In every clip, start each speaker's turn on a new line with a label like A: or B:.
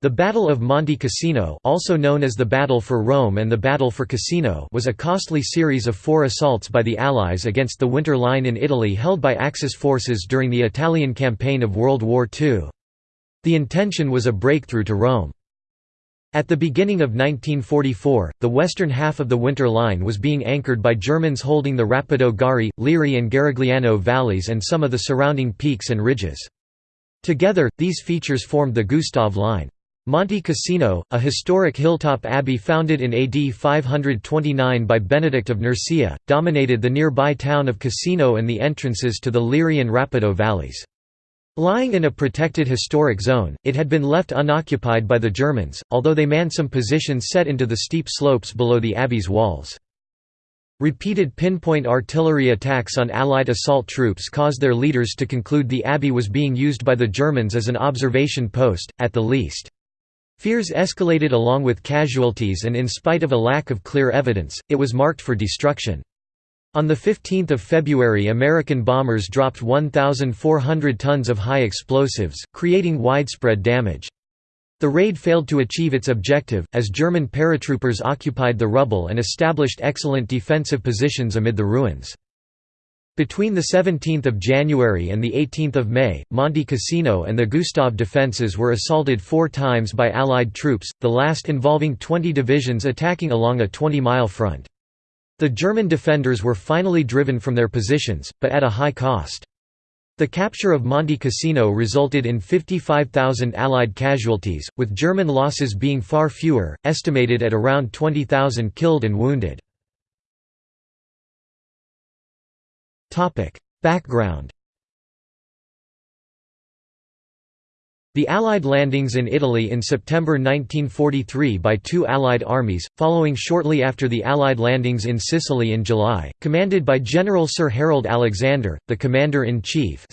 A: The Battle of Monte Cassino also known as the Battle for Rome and the Battle for Cassino was a costly series of four assaults by the Allies against the Winter Line in Italy held by Axis forces during the Italian campaign of World War II. The intention was a breakthrough to Rome. At the beginning of 1944, the western half of the Winter Line was being anchored by Germans holding the Rapido Gari, Liri and Garigliano valleys and some of the surrounding peaks and ridges. Together, these features formed the Gustav Line. Monte Cassino, a historic hilltop abbey founded in AD 529 by Benedict of Nursia, dominated the nearby town of Cassino and the entrances to the Liri and Rapido valleys. Lying in a protected historic zone, it had been left unoccupied by the Germans, although they manned some positions set into the steep slopes below the abbey's walls. Repeated pinpoint artillery attacks on Allied assault troops caused their leaders to conclude the abbey was being used by the Germans as an observation post, at the least. Fears escalated along with casualties and in spite of a lack of clear evidence, it was marked for destruction. On 15 February American bombers dropped 1,400 tons of high explosives, creating widespread damage. The raid failed to achieve its objective, as German paratroopers occupied the rubble and established excellent defensive positions amid the ruins. Between 17 January and 18 May, Monte Cassino and the Gustav defences were assaulted four times by Allied troops, the last involving 20 divisions attacking along a 20-mile front. The German defenders were finally driven from their positions, but at a high cost. The capture of Monte Cassino resulted in 55,000 Allied casualties, with German losses being far fewer, estimated at around 20,000 killed and wounded. Background The Allied landings in Italy in September 1943 by two Allied armies, following shortly after the Allied landings in Sicily in July, commanded by General Sir Harold Alexander, the Commander-in-Chief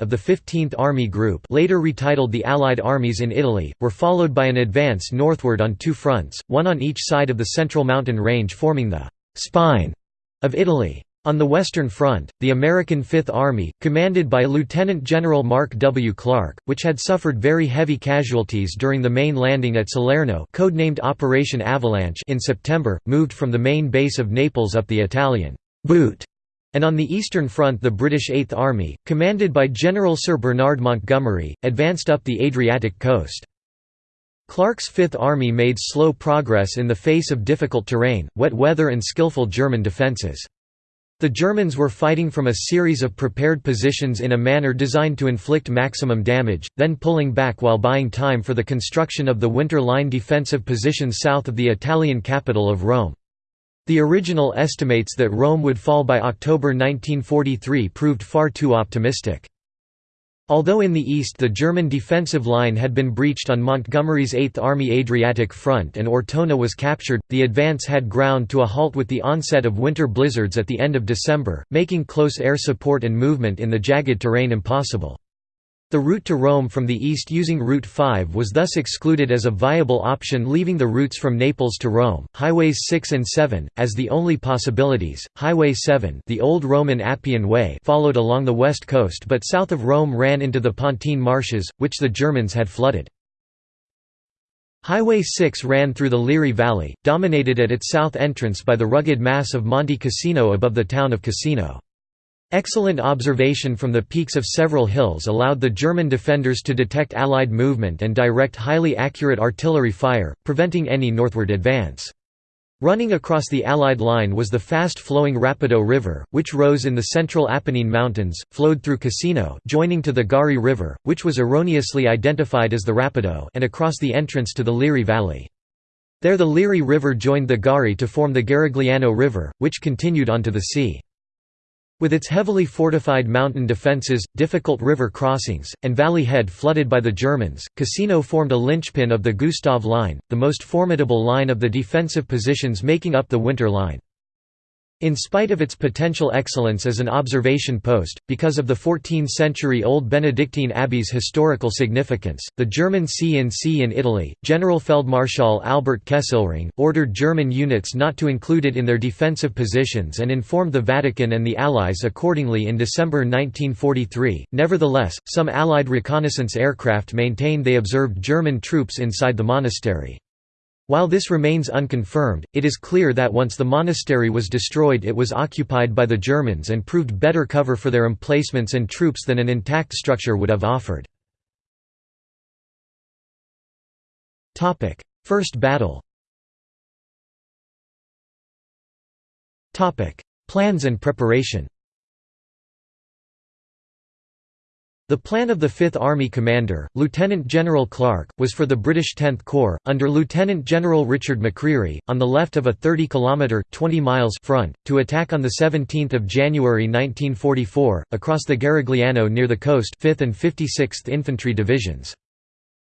A: of the 15th Army Group later retitled the Allied armies in Italy, were followed by an advance northward on two fronts, one on each side of the central mountain range forming the «spine» of Italy. On the Western Front, the American Fifth Army, commanded by Lieutenant General Mark W. Clark, which had suffered very heavy casualties during the main landing at Salerno codenamed Operation Avalanche in September, moved from the main base of Naples up the Italian «boot» and on the Eastern Front the British Eighth Army, commanded by General Sir Bernard Montgomery, advanced up the Adriatic coast. Clark's Fifth Army made slow progress in the face of difficult terrain, wet weather and skillful German defences. The Germans were fighting from a series of prepared positions in a manner designed to inflict maximum damage, then pulling back while buying time for the construction of the Winter Line defensive positions south of the Italian capital of Rome. The original estimates that Rome would fall by October 1943 proved far too optimistic. Although in the east the German defensive line had been breached on Montgomery's Eighth Army Adriatic front and Ortona was captured, the advance had ground to a halt with the onset of winter blizzards at the end of December, making close air support and movement in the jagged terrain impossible. The route to Rome from the east using Route 5 was thus excluded as a viable option leaving the routes from Naples to Rome, Highways 6 and 7, as the only possibilities. Highway 7 the old Roman Appian Way followed along the west coast but south of Rome ran into the Pontine marshes, which the Germans had flooded. Highway 6 ran through the Liri Valley, dominated at its south entrance by the rugged mass of Monte Cassino above the town of Cassino. Excellent observation from the peaks of several hills allowed the German defenders to detect Allied movement and direct highly accurate artillery fire, preventing any northward advance. Running across the Allied line was the fast-flowing Rapido River, which rose in the central Apennine Mountains, flowed through Cassino joining to the Gari River, which was erroneously identified as the Rapido and across the entrance to the Liri Valley. There the Liri River joined the Gari to form the Garigliano River, which continued onto the sea. With its heavily fortified mountain defences, difficult river crossings, and valley head flooded by the Germans, Cassino formed a linchpin of the Gustav Line, the most formidable line of the defensive positions making up the Winter Line. In spite of its potential excellence as an observation post, because of the 14th-century-old Benedictine abbey's historical significance, the German C&C in Italy, General Generalfeldmarschall Albert Kesselring, ordered German units not to include it in their defensive positions and informed the Vatican and the Allies accordingly in December 1943. Nevertheless, some Allied reconnaissance aircraft maintained they observed German troops inside the monastery. While this remains unconfirmed, it is clear that once the monastery was destroyed it was occupied by the Germans and proved better cover for their emplacements and troops than an intact structure would have offered. First battle Plans and preparation The plan of the Fifth Army commander, Lieutenant General Clark, was for the British Tenth Corps, under Lieutenant General Richard McCreery, on the left of a 30-kilometre front, to attack on 17 January 1944, across the Garigliano near the coast 5th and 56th Infantry Divisions.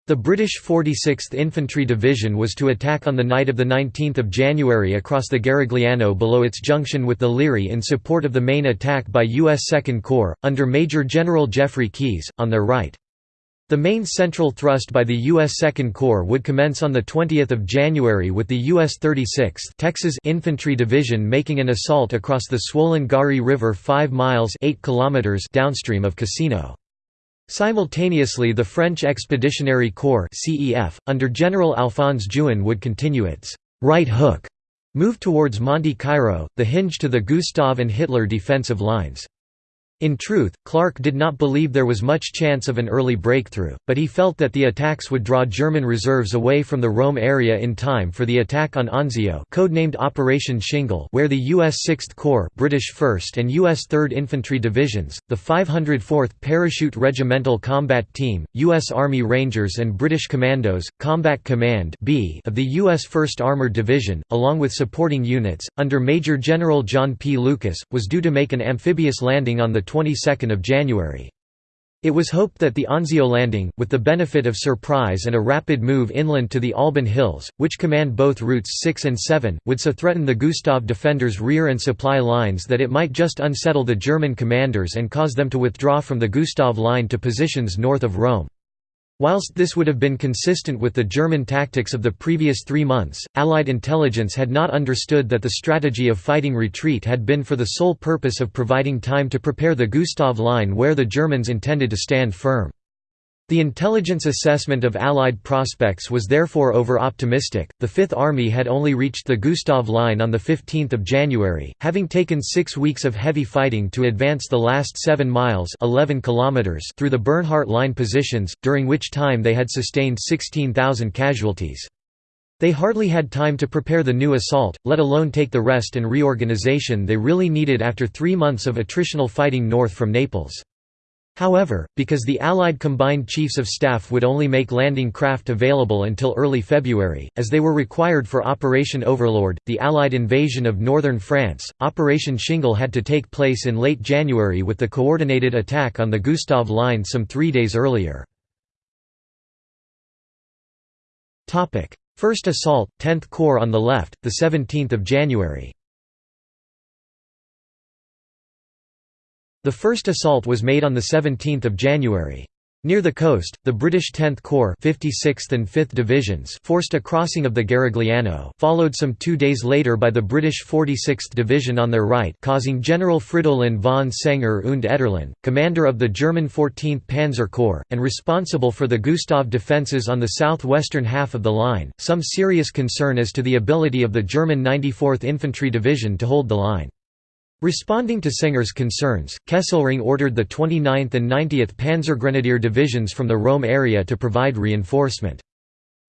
A: The British 46th Infantry Division was to attack on the night of 19 January across the Garigliano below its junction with the Liri in support of the main attack by U.S. Second Corps, under Major General Geoffrey Keyes, on their right. The main central thrust by the U.S. Second Corps would commence on 20 January with the U.S. 36th Texas Infantry Division making an assault across the swollen Gari River 5 miles 8 kilometers downstream of Cassino. Simultaneously the French Expeditionary Corps CEF, under General Alphonse Juin would continue its «right hook» move towards Monte Cairo, the hinge to the Gustav and Hitler defensive lines. In truth, Clark did not believe there was much chance of an early breakthrough, but he felt that the attacks would draw German reserves away from the Rome area in time for the attack on Anzio codenamed Operation Shingle where the U.S. 6th Corps British 1st and U.S. 3rd Infantry Divisions, the 504th Parachute Regimental Combat Team, U.S. Army Rangers and British Commandos, Combat Command B of the U.S. 1st Armored Division, along with supporting units, under Major General John P. Lucas, was due to make an amphibious landing on the 22nd of January. It was hoped that the Anzio landing, with the benefit of surprise and a rapid move inland to the Alban Hills, which command both routes 6 and 7, would so threaten the Gustav defenders' rear and supply lines that it might just unsettle the German commanders and cause them to withdraw from the Gustav line to positions north of Rome. Whilst this would have been consistent with the German tactics of the previous three months, Allied intelligence had not understood that the strategy of fighting retreat had been for the sole purpose of providing time to prepare the Gustav Line where the Germans intended to stand firm. The intelligence assessment of Allied prospects was therefore over-optimistic. The Fifth Army had only reached the Gustav Line on 15 January, having taken six weeks of heavy fighting to advance the last 7 miles 11 kilometers through the Bernhardt Line positions, during which time they had sustained 16,000 casualties. They hardly had time to prepare the new assault, let alone take the rest and reorganization they really needed after three months of attritional fighting north from Naples. However, because the Allied Combined Chiefs of Staff would only make landing craft available until early February, as they were required for Operation Overlord, the Allied invasion of northern France, Operation Shingle had to take place in late January with the coordinated attack on the Gustav Line some three days earlier. First assault, 10th Corps on the left, 17 January The first assault was made on 17 January. Near the coast, the British 10th Corps 56th and 5th Divisions forced a crossing of the Garigliano followed some two days later by the British 46th Division on their right causing General Fridolin von Senger und Etterlin, commander of the German 14th Panzer Corps, and responsible for the Gustav defences on the southwestern half of the line, some serious concern as to the ability of the German 94th Infantry Division to hold the line. Responding to Senger's concerns, Kesselring ordered the 29th and 90th Panzergrenadier divisions from the Rome area to provide reinforcement.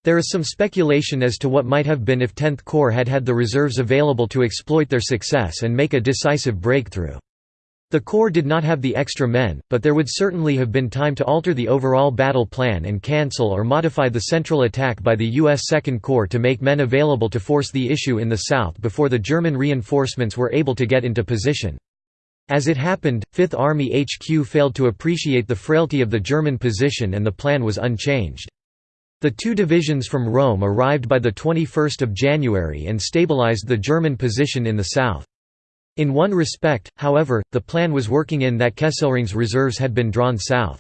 A: There is some speculation as to what might have been if 10th Corps had had the reserves available to exploit their success and make a decisive breakthrough. The Corps did not have the extra men, but there would certainly have been time to alter the overall battle plan and cancel or modify the central attack by the U.S. Second Corps to make men available to force the issue in the south before the German reinforcements were able to get into position. As it happened, Fifth Army HQ failed to appreciate the frailty of the German position and the plan was unchanged. The two divisions from Rome arrived by 21 January and stabilized the German position in the south. In one respect, however, the plan was working in that Kesselring's reserves had been drawn south.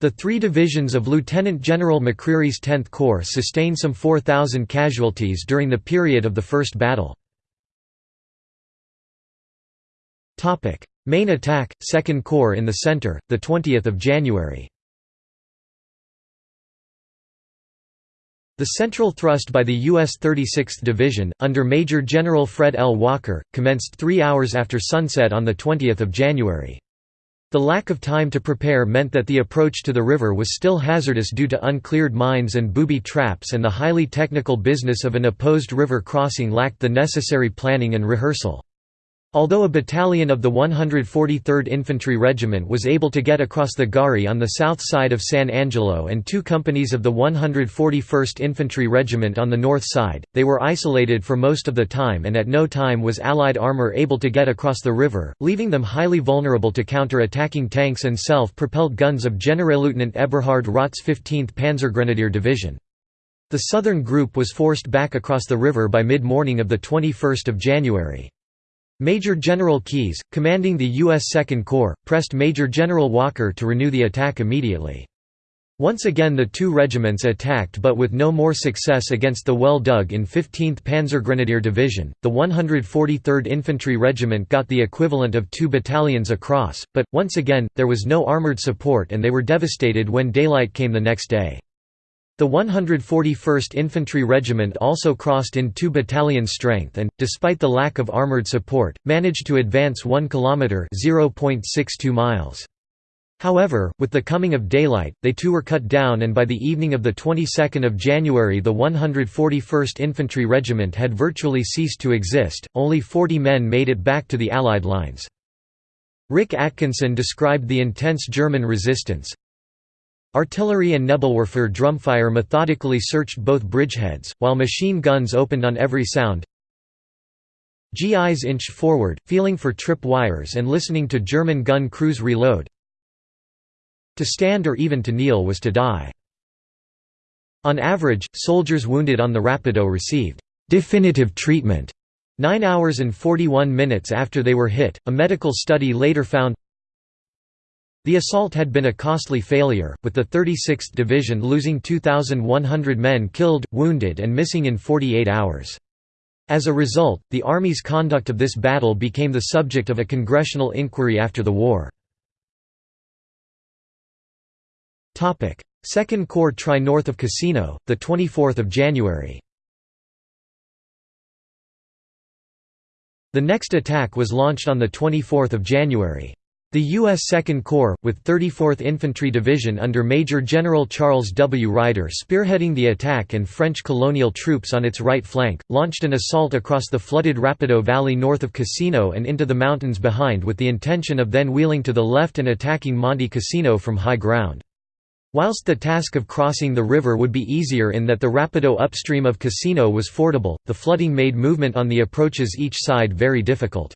A: The three divisions of Lieutenant General McCreery's 10th Corps sustained some 4,000 casualties during the period of the First Battle. Main attack, 2nd Corps in the center, 20 January The central thrust by the U.S. 36th Division, under Major General Fred L. Walker, commenced three hours after sunset on 20 January. The lack of time to prepare meant that the approach to the river was still hazardous due to uncleared mines and booby traps and the highly technical business of an opposed river crossing lacked the necessary planning and rehearsal. Although a battalion of the 143rd Infantry Regiment was able to get across the Gari on the south side of San Angelo and two companies of the 141st Infantry Regiment on the north side, they were isolated for most of the time and at no time was Allied armor able to get across the river, leaving them highly vulnerable to counter-attacking tanks and self-propelled guns of Generalleutnant Eberhard Roth's 15th Panzergrenadier Division. The southern group was forced back across the river by mid-morning of 21 January. Major General Keyes, commanding the U.S. Second Corps, pressed Major General Walker to renew the attack immediately. Once again the two regiments attacked but with no more success against the well-dug in 15th Panzergrenadier Division. The 143rd Infantry Regiment got the equivalent of two battalions across, but, once again, there was no armoured support and they were devastated when daylight came the next day. The 141st Infantry Regiment also crossed in 2 battalion strength and, despite the lack of armoured support, managed to advance 1 km (0.62 miles). However, with the coming of daylight, they too were cut down and by the evening of the 22nd of January the 141st Infantry Regiment had virtually ceased to exist, only 40 men made it back to the Allied lines. Rick Atkinson described the intense German resistance, Artillery and Nebelwerfer drumfire methodically searched both bridgeheads, while machine guns opened on every sound. GIs inched forward, feeling for trip wires and listening to German gun crews reload. To stand or even to kneel was to die. On average, soldiers wounded on the Rapido received definitive treatment 9 hours and 41 minutes after they were hit. A medical study later found the assault had been a costly failure, with the 36th Division losing 2,100 men killed, wounded and missing in 48 hours. As a result, the Army's conduct of this battle became the subject of a congressional inquiry after the war. Second Corps Tri north of Cassino, 24 January The next attack was launched on 24 January. The U.S. Second Corps, with 34th Infantry Division under Major General Charles W. Ryder spearheading the attack and French colonial troops on its right flank, launched an assault across the flooded Rapido Valley north of Cassino and into the mountains behind with the intention of then wheeling to the left and attacking Monte Cassino from high ground. Whilst the task of crossing the river would be easier in that the Rapido upstream of Cassino was fordable, the flooding made movement on the approaches each side very difficult.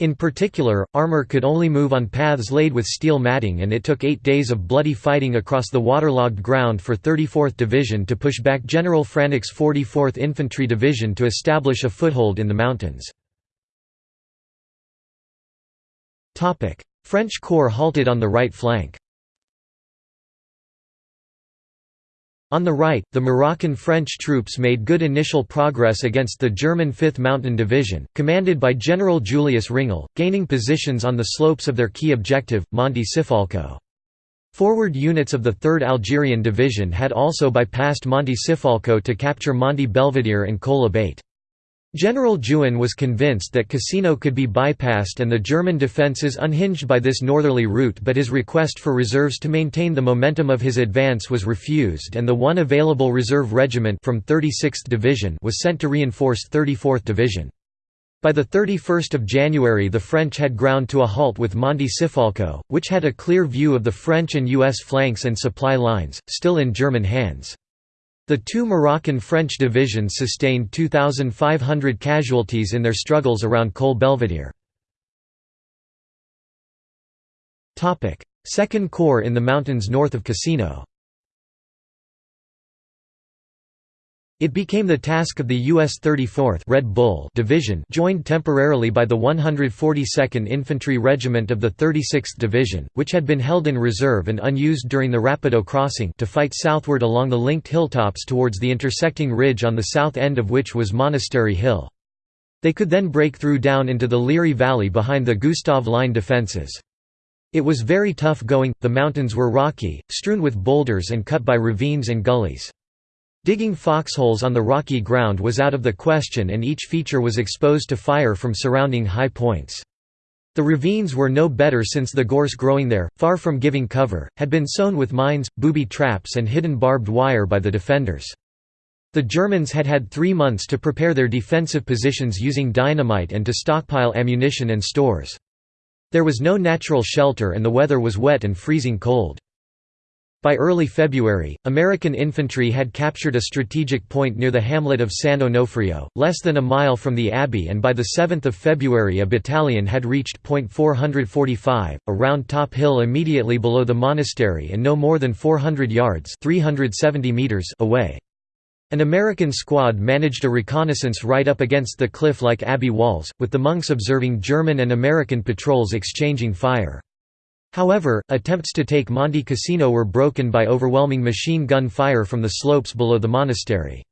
A: In particular, armor could only move on paths laid with steel matting and it took eight days of bloody fighting across the waterlogged ground for 34th Division to push back General Franek's 44th Infantry Division to establish a foothold in the mountains. French Corps halted on the right flank On the right, the Moroccan French troops made good initial progress against the German 5th Mountain Division, commanded by General Julius Ringel, gaining positions on the slopes of their key objective, Monte Cifalco. Forward units of the 3rd Algerian Division had also bypassed Monte Cifalco to capture Monte Belvedere and Col Abate. General Juin was convinced that Cassino could be bypassed and the German defences unhinged by this northerly route but his request for reserves to maintain the momentum of his advance was refused and the one available reserve regiment from 36th Division was sent to reinforce 34th Division. By 31 January the French had ground to a halt with Monte Cifalco, which had a clear view of the French and U.S. flanks and supply lines, still in German hands. The two Moroccan-French divisions sustained 2,500 casualties in their struggles around Col Belvedere. Second Corps in the mountains north of Cassino It became the task of the U.S. 34th Red Bull Division joined temporarily by the 142nd Infantry Regiment of the 36th Division, which had been held in reserve and unused during the Rapido crossing to fight southward along the linked hilltops towards the intersecting ridge on the south end of which was Monastery Hill. They could then break through down into the Liri Valley behind the Gustav Line defences. It was very tough going, the mountains were rocky, strewn with boulders and cut by ravines and gullies. Digging foxholes on the rocky ground was out of the question and each feature was exposed to fire from surrounding high points. The ravines were no better since the gorse growing there, far from giving cover, had been sown with mines, booby traps and hidden barbed wire by the defenders. The Germans had had three months to prepare their defensive positions using dynamite and to stockpile ammunition and stores. There was no natural shelter and the weather was wet and freezing cold. By early February, American infantry had captured a strategic point near the hamlet of San Onofrio, less than a mile from the abbey and by the 7 February a battalion had reached Point 445, a round top hill immediately below the monastery and no more than 400 yards 370 meters away. An American squad managed a reconnaissance right up against the cliff-like abbey walls, with the monks observing German and American patrols exchanging fire. However, attempts to take Monte Cassino were broken by overwhelming machine gun fire from the slopes below the monastery.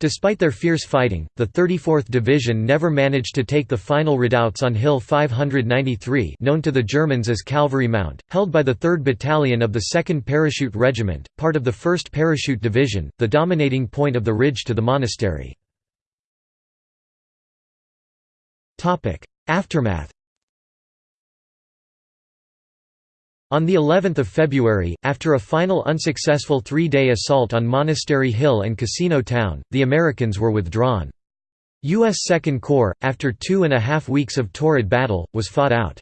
A: Despite their fierce fighting, the 34th Division never managed to take the final redoubts on Hill 593 known to the Germans as Calvary Mount, held by the 3rd Battalion of the 2nd Parachute Regiment, part of the 1st Parachute Division, the dominating point of the ridge to the monastery. Aftermath On the 11th of February, after a final unsuccessful three-day assault on Monastery Hill and Cassino Town, the Americans were withdrawn. U.S. Second Corps, after two and a half weeks of torrid battle, was fought out.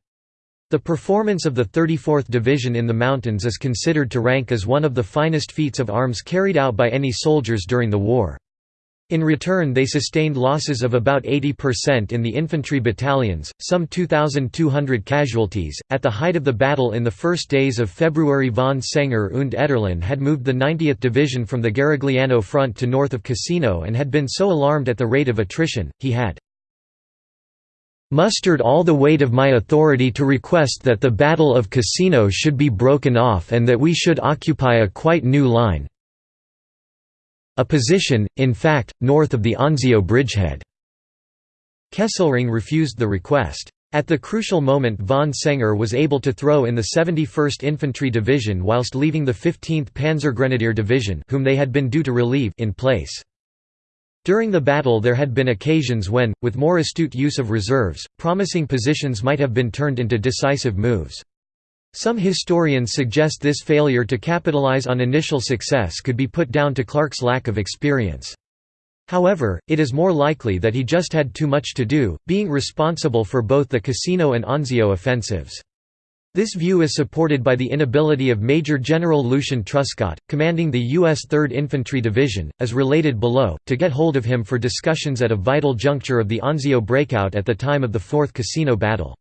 A: The performance of the 34th Division in the mountains is considered to rank as one of the finest feats of arms carried out by any soldiers during the war. In return they sustained losses of about 80% in the infantry battalions, some 2,200 casualties. At the height of the battle in the first days of February von Senger und Etterlin had moved the 90th Division from the Garigliano front to north of Cassino and had been so alarmed at the rate of attrition, he had mustered all the weight of my authority to request that the Battle of Cassino should be broken off and that we should occupy a quite new line, a position, in fact, north of the Anzio bridgehead. Kesselring refused the request. At the crucial moment von Senger was able to throw in the 71st Infantry Division whilst leaving the 15th Panzergrenadier Division whom they had been due to relieve in place. During the battle there had been occasions when, with more astute use of reserves, promising positions might have been turned into decisive moves. Some historians suggest this failure to capitalize on initial success could be put down to Clark's lack of experience. However, it is more likely that he just had too much to do, being responsible for both the Cassino and Anzio offensives. This view is supported by the inability of Major General Lucian Truscott, commanding the U.S. 3rd Infantry Division, as related below, to get hold of him for discussions at a vital juncture of the Anzio breakout at the time of the Fourth Cassino Battle.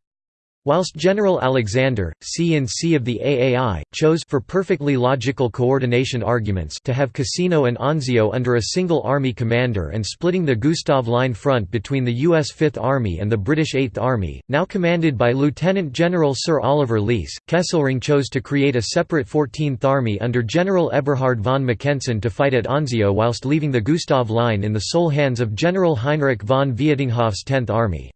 A: Whilst General Alexander, C&C of the AAI, chose for perfectly logical coordination arguments to have Cassino and Anzio under a single army commander and splitting the Gustav Line front between the U.S. Fifth Army and the British Eighth Army, now commanded by Lieutenant General Sir Oliver Leese, Kesselring chose to create a separate 14th Army under General Eberhard von Mackensen to fight at Anzio whilst leaving the Gustav Line in the sole hands of General Heinrich von Vietinghoff's 10th Army.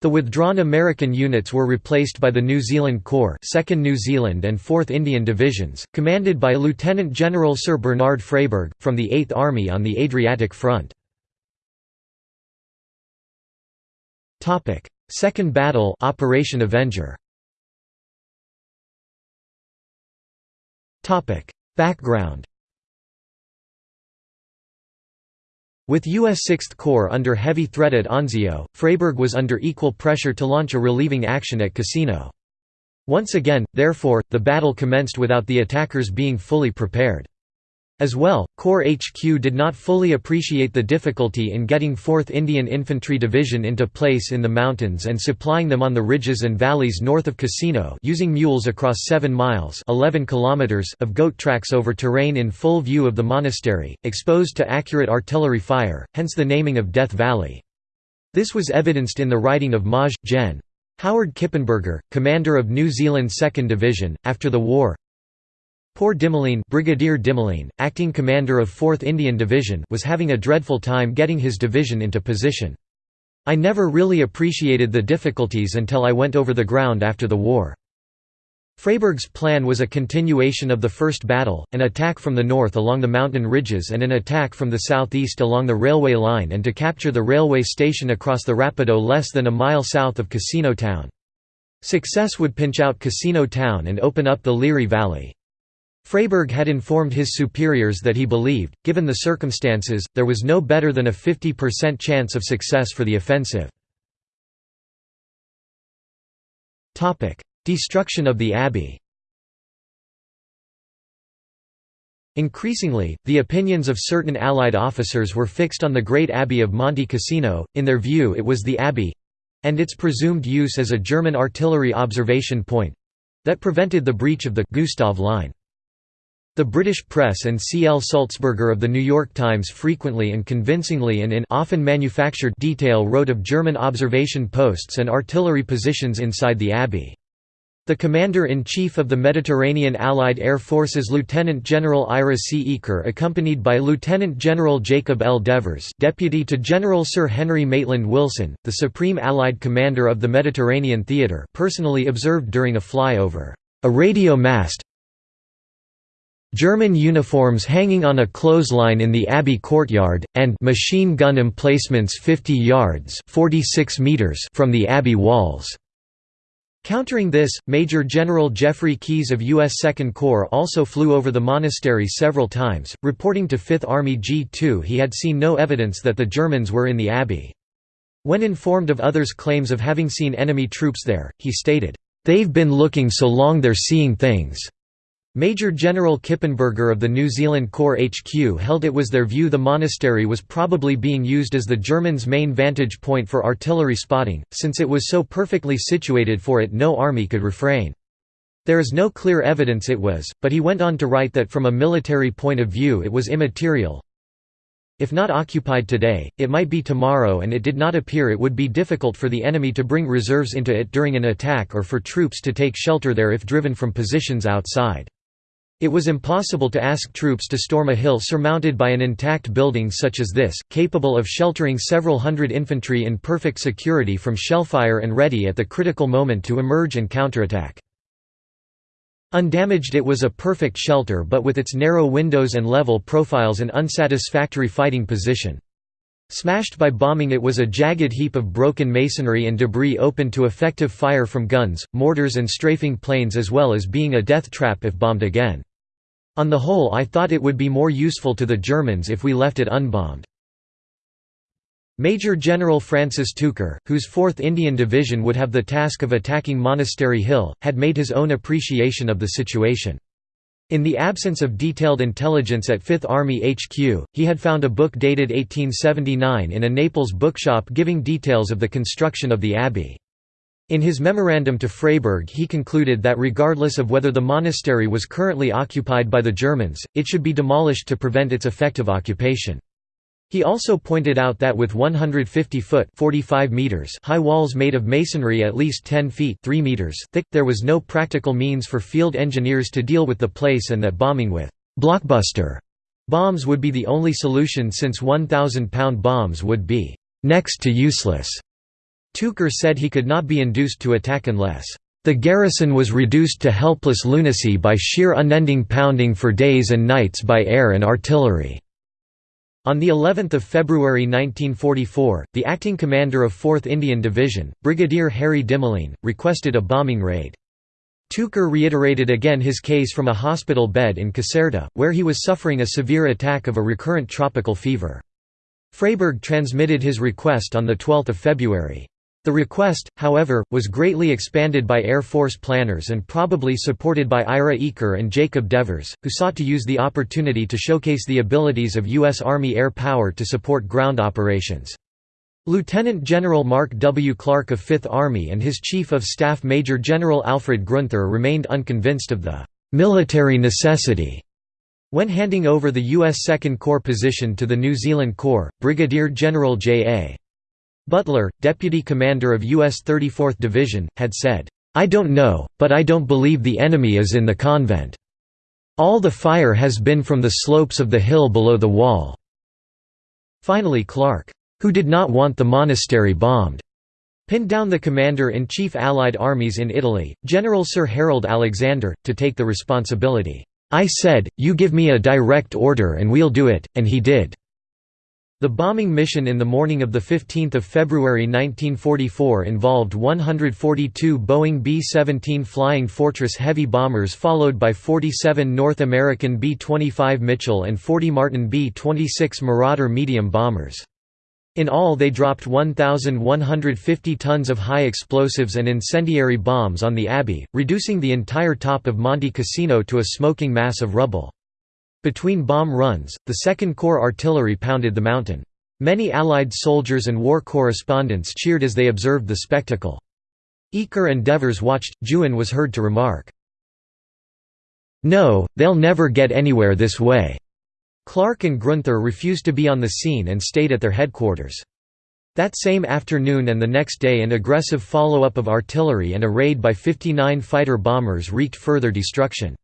A: The withdrawn American units were replaced by the New Zealand Corps 2nd New Zealand and 4th Indian Divisions, commanded by Lieutenant General Sir Bernard Freyberg, from the 8th Army on the Adriatic Front. Second battle Operation Avenger. Background With U.S. Sixth Corps under heavy threat at Anzio, Freyberg was under equal pressure to launch a relieving action at Cassino. Once again, therefore, the battle commenced without the attackers being fully prepared. As well, Corps HQ did not fully appreciate the difficulty in getting 4th Indian Infantry Division into place in the mountains and supplying them on the ridges and valleys north of Cassino using mules across 7 miles 11 kilometers of goat tracks over terrain in full view of the monastery, exposed to accurate artillery fire, hence the naming of Death Valley. This was evidenced in the writing of Maj. Gen. Howard Kippenberger, commander of New Zealand 2nd Division, after the war, Poor Dimoline, Brigadier Dimoline, acting commander of 4th Indian Division was having a dreadful time getting his division into position. I never really appreciated the difficulties until I went over the ground after the war. Freyberg's plan was a continuation of the first battle, an attack from the north along the mountain ridges and an attack from the southeast along the railway line and to capture the railway station across the Rapido less than a mile south of Cassino Town. Success would pinch out Cassino Town and open up the Liri Valley. Freyberg had informed his superiors that he believed, given the circumstances, there was no better than a 50% chance of success for the offensive. Destruction of the abbey Increasingly, the opinions of certain Allied officers were fixed on the Great Abbey of Monte Cassino, in their view it was the abbey—and its presumed use as a German artillery observation point—that prevented the breach of the Gustav Line. The British press and C. L. Sulzberger of The New York Times frequently and convincingly and in often manufactured detail wrote of German observation posts and artillery positions inside the abbey. The Commander-in-Chief of the Mediterranean Allied Air Forces Lieutenant General Ira C. Eaker accompanied by Lieutenant General Jacob L. Devers Deputy to General Sir Henry Maitland Wilson, the Supreme Allied Commander of the Mediterranean Theatre personally observed during a flyover, "...a radio mast, German uniforms hanging on a clothesline in the Abbey courtyard, and machine gun emplacements 50 yards 46 meters from the Abbey walls. Countering this, Major General Geoffrey Keyes of U.S. Second Corps also flew over the monastery several times, reporting to Fifth Army G2 he had seen no evidence that the Germans were in the Abbey. When informed of others' claims of having seen enemy troops there, he stated, "'They've been looking so long they're seeing things. Major General Kippenberger of the New Zealand Corps HQ held it was their view the monastery was probably being used as the Germans' main vantage point for artillery spotting, since it was so perfectly situated for it no army could refrain. There is no clear evidence it was, but he went on to write that from a military point of view it was immaterial. If not occupied today, it might be tomorrow and it did not appear it would be difficult for the enemy to bring reserves into it during an attack or for troops to take shelter there if driven from positions outside. It was impossible to ask troops to storm a hill surmounted by an intact building such as this, capable of sheltering several hundred infantry in perfect security from shellfire and ready at the critical moment to emerge and counterattack. Undamaged it was a perfect shelter but with its narrow windows and level profiles an unsatisfactory fighting position. Smashed by bombing it was a jagged heap of broken masonry and debris open to effective fire from guns, mortars and strafing planes as well as being a death trap if bombed again. On the whole I thought it would be more useful to the Germans if we left it unbombed. Major General Francis Tucker, whose 4th Indian Division would have the task of attacking Monastery Hill, had made his own appreciation of the situation. In the absence of detailed intelligence at 5th Army HQ, he had found a book dated 1879 in a Naples bookshop giving details of the construction of the abbey. In his memorandum to Freyberg he concluded that regardless of whether the monastery was currently occupied by the Germans, it should be demolished to prevent its effective occupation. He also pointed out that with 150-foot (45 meters) high walls made of masonry at least 10 feet 3 meters thick, there was no practical means for field engineers to deal with the place and that bombing with «blockbuster» bombs would be the only solution since 1,000-pound bombs would be «next to useless». Tucker said he could not be induced to attack unless the garrison was reduced to helpless lunacy by sheer unending pounding for days and nights by air and artillery. On the 11th of February 1944, the acting commander of 4th Indian Division, Brigadier Harry Dimoline, requested a bombing raid. Tucker reiterated again his case from a hospital bed in Caserta, where he was suffering a severe attack of a recurrent tropical fever. Freyberg transmitted his request on 12 February. The request, however, was greatly expanded by Air Force planners and probably supported by Ira Eaker and Jacob Devers, who sought to use the opportunity to showcase the abilities of U.S. Army air power to support ground operations. Lieutenant General Mark W. Clark of Fifth Army and his Chief of Staff Major General Alfred Gruenther remained unconvinced of the «military necessity» When handing over the U.S. Second Corps position to the New Zealand Corps, Brigadier General J.A. Butler, deputy commander of U.S. 34th Division, had said, "'I don't know, but I don't believe the enemy is in the convent. All the fire has been from the slopes of the hill below the wall." Finally Clark, who did not want the monastery bombed, pinned down the commander-in-chief Allied armies in Italy, General Sir Harold Alexander, to take the responsibility. I said, you give me a direct order and we'll do it, and he did. The bombing mission in the morning of 15 February 1944 involved 142 Boeing B-17 Flying Fortress heavy bombers followed by 47 North American B-25 Mitchell and 40 Martin B-26 Marauder medium bombers. In all they dropped 1,150 tons of high explosives and incendiary bombs on the Abbey, reducing the entire top of Monte Cassino to a smoking mass of rubble. Between bomb runs, the Second Corps artillery pounded the mountain. Many Allied soldiers and war correspondents cheered as they observed the spectacle. Eaker and Devers watched. Juin was heard to remark, No, they'll never get anywhere this way. Clark and Gruenther refused to be on the scene and stayed at their headquarters. That same afternoon and the next day an aggressive follow-up of artillery and a raid by 59 fighter bombers wreaked further destruction.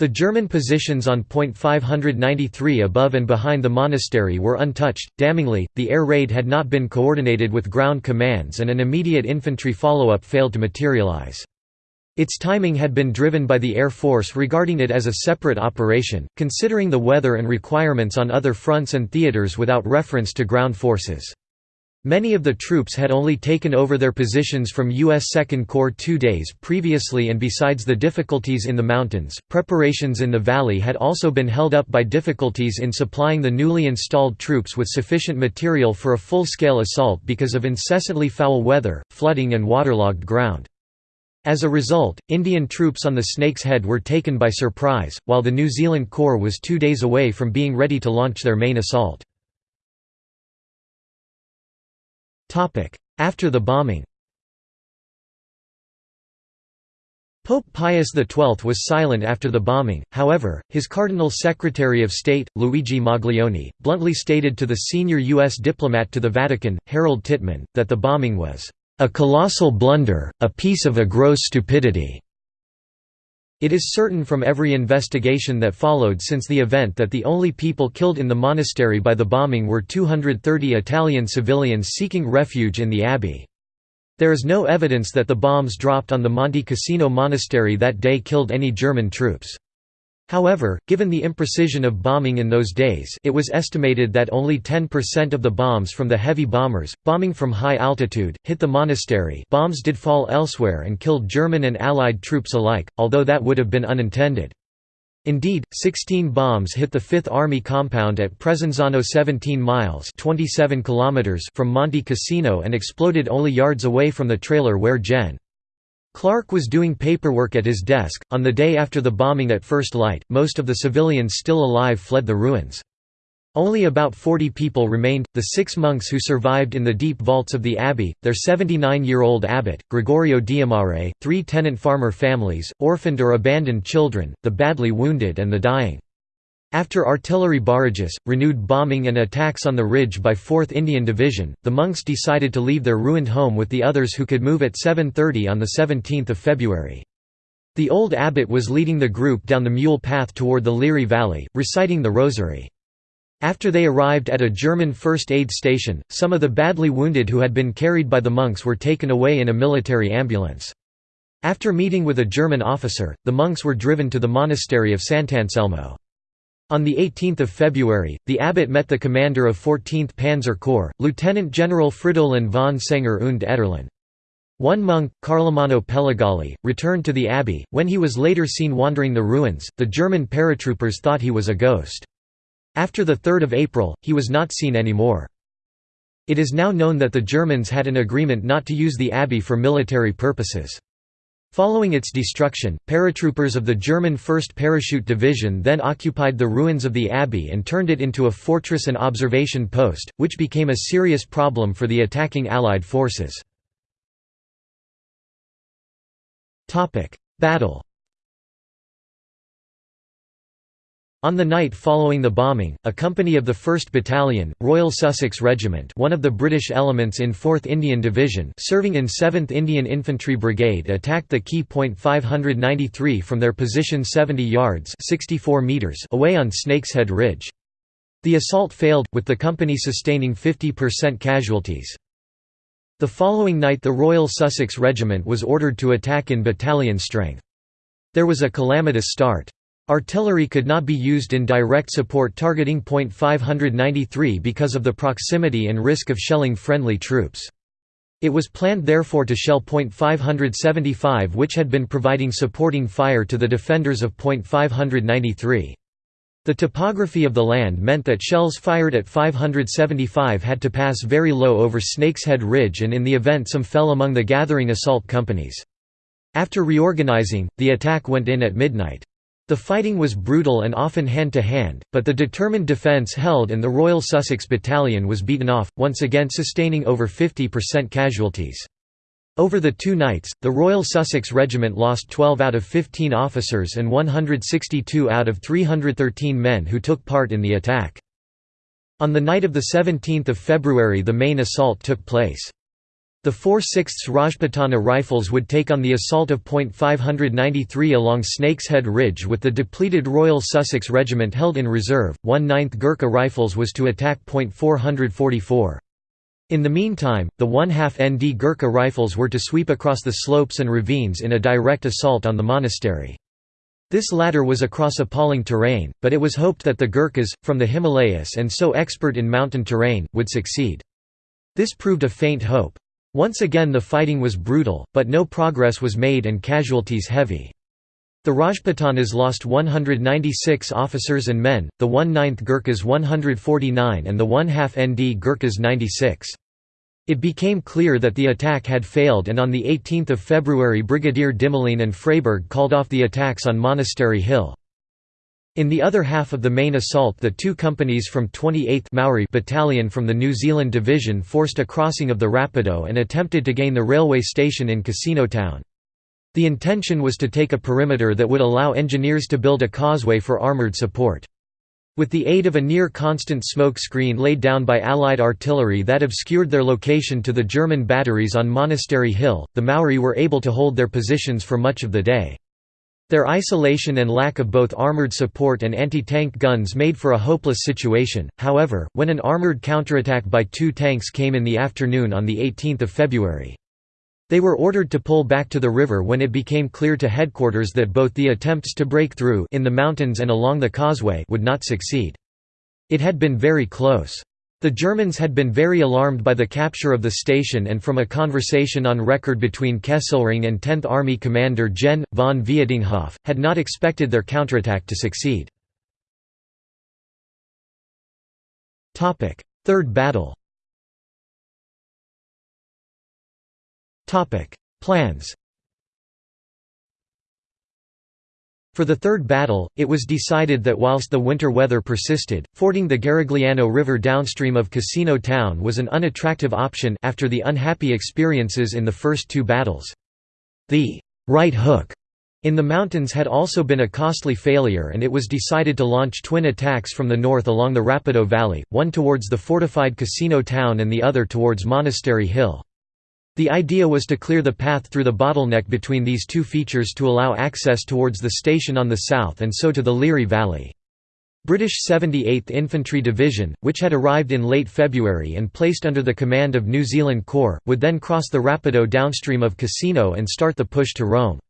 A: The German positions on Point 593 above and behind the monastery were untouched. Damningly, the air raid had not been coordinated with ground commands and an immediate infantry follow-up failed to materialize. Its timing had been driven by the Air Force regarding it as a separate operation, considering the weather and requirements on other fronts and theaters without reference to ground forces. Many of the troops had only taken over their positions from U.S. Second Corps two days previously and besides the difficulties in the mountains, preparations in the valley had also been held up by difficulties in supplying the newly installed troops with sufficient material for a full-scale assault because of incessantly foul weather, flooding and waterlogged ground. As a result, Indian troops on the Snake's Head were taken by surprise, while the New Zealand Corps was two days away from being ready to launch their main assault. After the bombing Pope Pius XII was silent after the bombing, however, his Cardinal Secretary of State, Luigi Maglione, bluntly stated to the senior U.S. diplomat to the Vatican, Harold Tittmann, that the bombing was, "...a colossal blunder, a piece of a gross stupidity." It is certain from every investigation that followed since the event that the only people killed in the monastery by the bombing were 230 Italian civilians seeking refuge in the abbey. There is no evidence that the bombs dropped on the Monte Cassino monastery that day killed any German troops. However, given the imprecision of bombing in those days it was estimated that only 10% of the bombs from the heavy bombers, bombing from high altitude, hit the monastery bombs did fall elsewhere and killed German and Allied troops alike, although that would have been unintended. Indeed, 16 bombs hit the Fifth Army compound at Presenzano 17 miles 27 kilometers from Monte Cassino and exploded only yards away from the trailer where Gen. Clark was doing paperwork at his desk. On the day after the bombing at first light, most of the civilians still alive fled the ruins. Only about 40 people remained, the six monks who survived in the deep vaults of the abbey, their 79-year-old abbot, Gregorio Diamare, three tenant farmer families, orphaned or abandoned children, the badly wounded and the dying. After artillery barrages, renewed bombing and attacks on the ridge by 4th Indian Division, the monks decided to leave their ruined home with the others who could move at 7.30 on 17 February. The old abbot was leading the group down the mule path toward the Liri Valley, reciting the rosary. After they arrived at a German first aid station, some of the badly wounded who had been carried by the monks were taken away in a military ambulance. After meeting with a German officer, the monks were driven to the monastery of Sant'Anselmo. On 18 February, the abbot met the commander of 14th Panzer Corps, Lieutenant General Fridolin von Senger und Etterlin. One monk, Carlomanno Pellagalli, returned to the abbey. When he was later seen wandering the ruins, the German paratroopers thought he was a ghost. After 3 April, he was not seen anymore. It is now known that the Germans had an agreement not to use the abbey for military purposes. Following its destruction, paratroopers of the German 1st Parachute Division then occupied the ruins of the abbey and turned it into a fortress and observation post, which became a serious problem for the attacking Allied forces. Battle On the night following the bombing, a company of the 1st Battalion, Royal Sussex Regiment one of the British elements in 4th Indian Division serving in 7th Indian Infantry Brigade attacked the key point 593 from their position 70 yards 64 meters away on Snakeshead Ridge. The assault failed, with the company sustaining 50% casualties. The following night the Royal Sussex Regiment was ordered to attack in battalion strength. There was a calamitous start. Artillery could not be used in direct support targeting Point 593 because of the proximity and risk of shelling friendly troops. It was planned therefore to shell Point 575 which had been providing supporting fire to the defenders of Point 593. The topography of the land meant that shells fired at 575 had to pass very low over Snakeshead Ridge and in the event some fell among the gathering assault companies. After reorganizing, the attack went in at midnight. The fighting was brutal and often hand-to-hand, -hand, but the determined defence held and the Royal Sussex Battalion was beaten off, once again sustaining over 50% casualties. Over the two nights, the Royal Sussex Regiment lost 12 out of 15 officers and 162 out of 313 men who took part in the attack. On the night of 17 February the main assault took place. The 4 6 Rajputana Rifles would take on the assault of Point 593 along Snakeshead Ridge with the depleted Royal Sussex Regiment held in reserve, 1 9th Gurkha Rifles was to attack Point 444. In the meantime, the 1 2 ND Gurkha Rifles were to sweep across the slopes and ravines in a direct assault on the monastery. This latter was across appalling terrain, but it was hoped that the Gurkhas, from the Himalayas and so expert in mountain terrain, would succeed. This proved a faint hope. Once again the fighting was brutal, but no progress was made and casualties heavy. The Rajputanas lost 196 officers and men, the 1 9th Gurkhas 149 and the 1 half ND Gurkhas 96. It became clear that the attack had failed and on 18 February Brigadier Dimoline and Freyberg called off the attacks on Monastery Hill. In the other half of the main assault the two companies from 28th Maori Battalion from the New Zealand Division forced a crossing of the Rapido and attempted to gain the railway station in Cassino Town. The intention was to take a perimeter that would allow engineers to build a causeway for armoured support. With the aid of a near-constant smoke screen laid down by Allied artillery that obscured their location to the German batteries on Monastery Hill, the Maori were able to hold their positions for much of the day. Their isolation and lack of both armored support and anti-tank guns made for a hopeless situation, however, when an armored counterattack by two tanks came in the afternoon on 18 February. They were ordered to pull back to the river when it became clear to headquarters that both the attempts to break through in the mountains and along the causeway would not succeed. It had been very close. The Germans had been very alarmed by the capture of the station and from a conversation on record between Kesselring and 10th Army commander Gen. von Vietinghoff, had not expected their counterattack to succeed. Third battle Plans For the third battle, it was decided that whilst the winter weather persisted, fording the Garigliano River downstream of Cassino Town was an unattractive option after the unhappy experiences in the first two battles. The «right hook» in the mountains had also been a costly failure and it was decided to launch twin attacks from the north along the Rapido Valley, one towards the fortified Cassino Town and the other towards Monastery Hill. The idea was to clear the path through the bottleneck between these two features to allow access towards the station on the south and so to the Liri Valley. British 78th Infantry Division, which had arrived in late February and placed under the command of New Zealand Corps, would then cross the Rapido downstream of Cassino and start the push to Rome.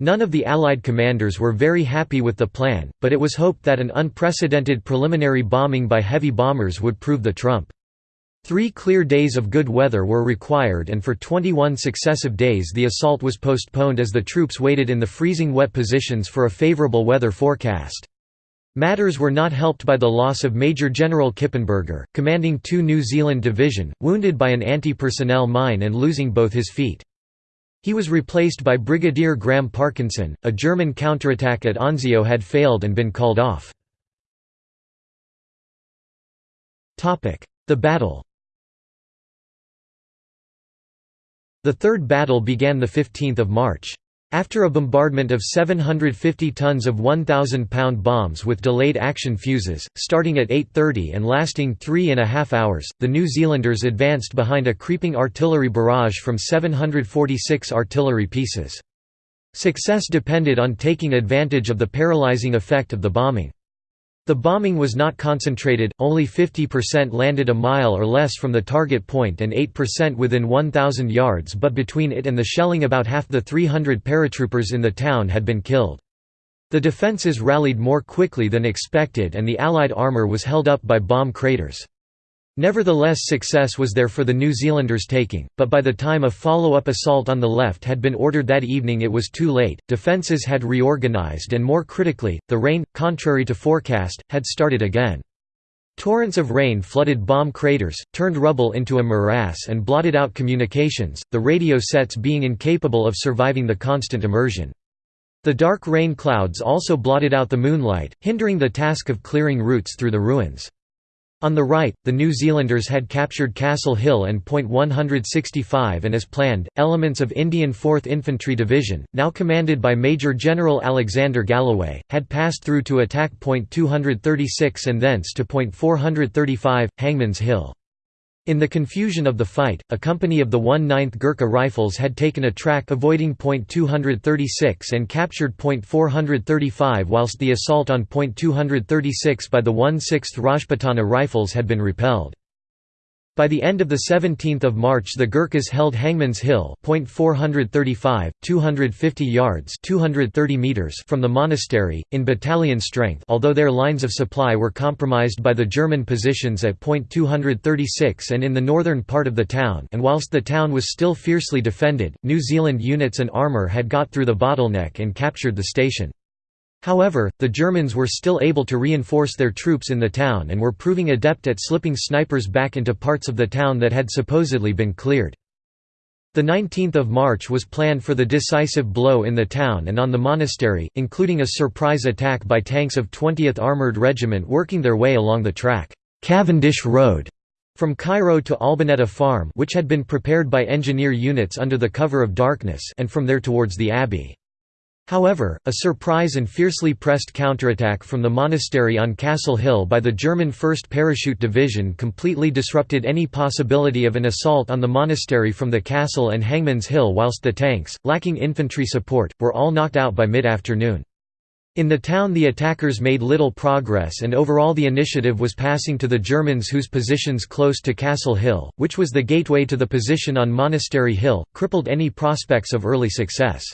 A: None of the Allied commanders were very happy with the plan, but it was hoped that an unprecedented preliminary bombing by heavy bombers would prove the trump. Three clear days of good weather were required and for 21 successive days the assault was postponed as the troops waited in the freezing wet positions for a favorable weather forecast. Matters were not helped by the loss of Major General Kippenberger, commanding 2 New Zealand Division, wounded by an anti-personnel mine and losing both his feet. He was replaced by Brigadier Graham Parkinson. A German counterattack at Anzio had failed and been called off. The battle The third battle began 15 March. After a bombardment of 750 tons of 1,000-pound bombs with delayed action fuses, starting at 8.30 and lasting three and a half hours, the New Zealanders advanced behind a creeping artillery barrage from 746 artillery pieces. Success depended on taking advantage of the paralysing effect of the bombing. The bombing was not concentrated, only 50% landed a mile or less from the target point and 8% within 1,000 yards but between it and the shelling about half the 300 paratroopers in the town had been killed. The defences rallied more quickly than expected and the Allied armour was held up by bomb craters. Nevertheless success was there for the New Zealanders taking, but by the time a follow-up assault on the left had been ordered that evening it was too late, defences had reorganised and more critically, the rain, contrary to forecast, had started again. Torrents of rain flooded bomb craters, turned rubble into a morass and blotted out communications, the radio sets being incapable of surviving the constant immersion. The dark rain clouds also blotted out the moonlight, hindering the task of clearing routes through the ruins. On the right, the New Zealanders had captured Castle Hill and Point 165 and as planned, elements of Indian 4th Infantry Division, now commanded by Major General Alexander Galloway, had passed through to attack Point 236 and thence to Point 435, Hangman's Hill. In the confusion of the fight, a company of the 1/9th Gurkha Rifles had taken a track avoiding Point 236 and captured Point 435 whilst the assault on Point 236 by the 1/6th Rajputana Rifles had been repelled. By the end of 17 March the Gurkhas held Hangman's Hill point 435, 250 yards 230 meters from the monastery, in battalion strength although their lines of supply were compromised by the German positions at point 236 and in the northern part of the town and whilst the town was still fiercely defended, New Zealand units and armour had got through the bottleneck and captured the station. However, the Germans were still able to reinforce their troops in the town and were proving adept at slipping snipers back into parts of the town that had supposedly been cleared. The 19th of March was planned for the decisive blow in the town and on the monastery, including a surprise attack by tanks of 20th Armoured Regiment working their way along the track Cavendish Road from Caira to Albanetta Farm which had been prepared by engineer units under the cover of darkness and from there towards the abbey. However, a surprise and fiercely pressed counterattack from the monastery on Castle Hill by the German 1st Parachute Division completely disrupted any possibility of an assault on the monastery from the castle and Hangman's Hill whilst the tanks, lacking infantry support, were all knocked out by mid-afternoon. In the town the attackers made little progress and overall the initiative was passing to the Germans whose positions close to Castle Hill, which was the gateway to the position on Monastery Hill, crippled any prospects of early success.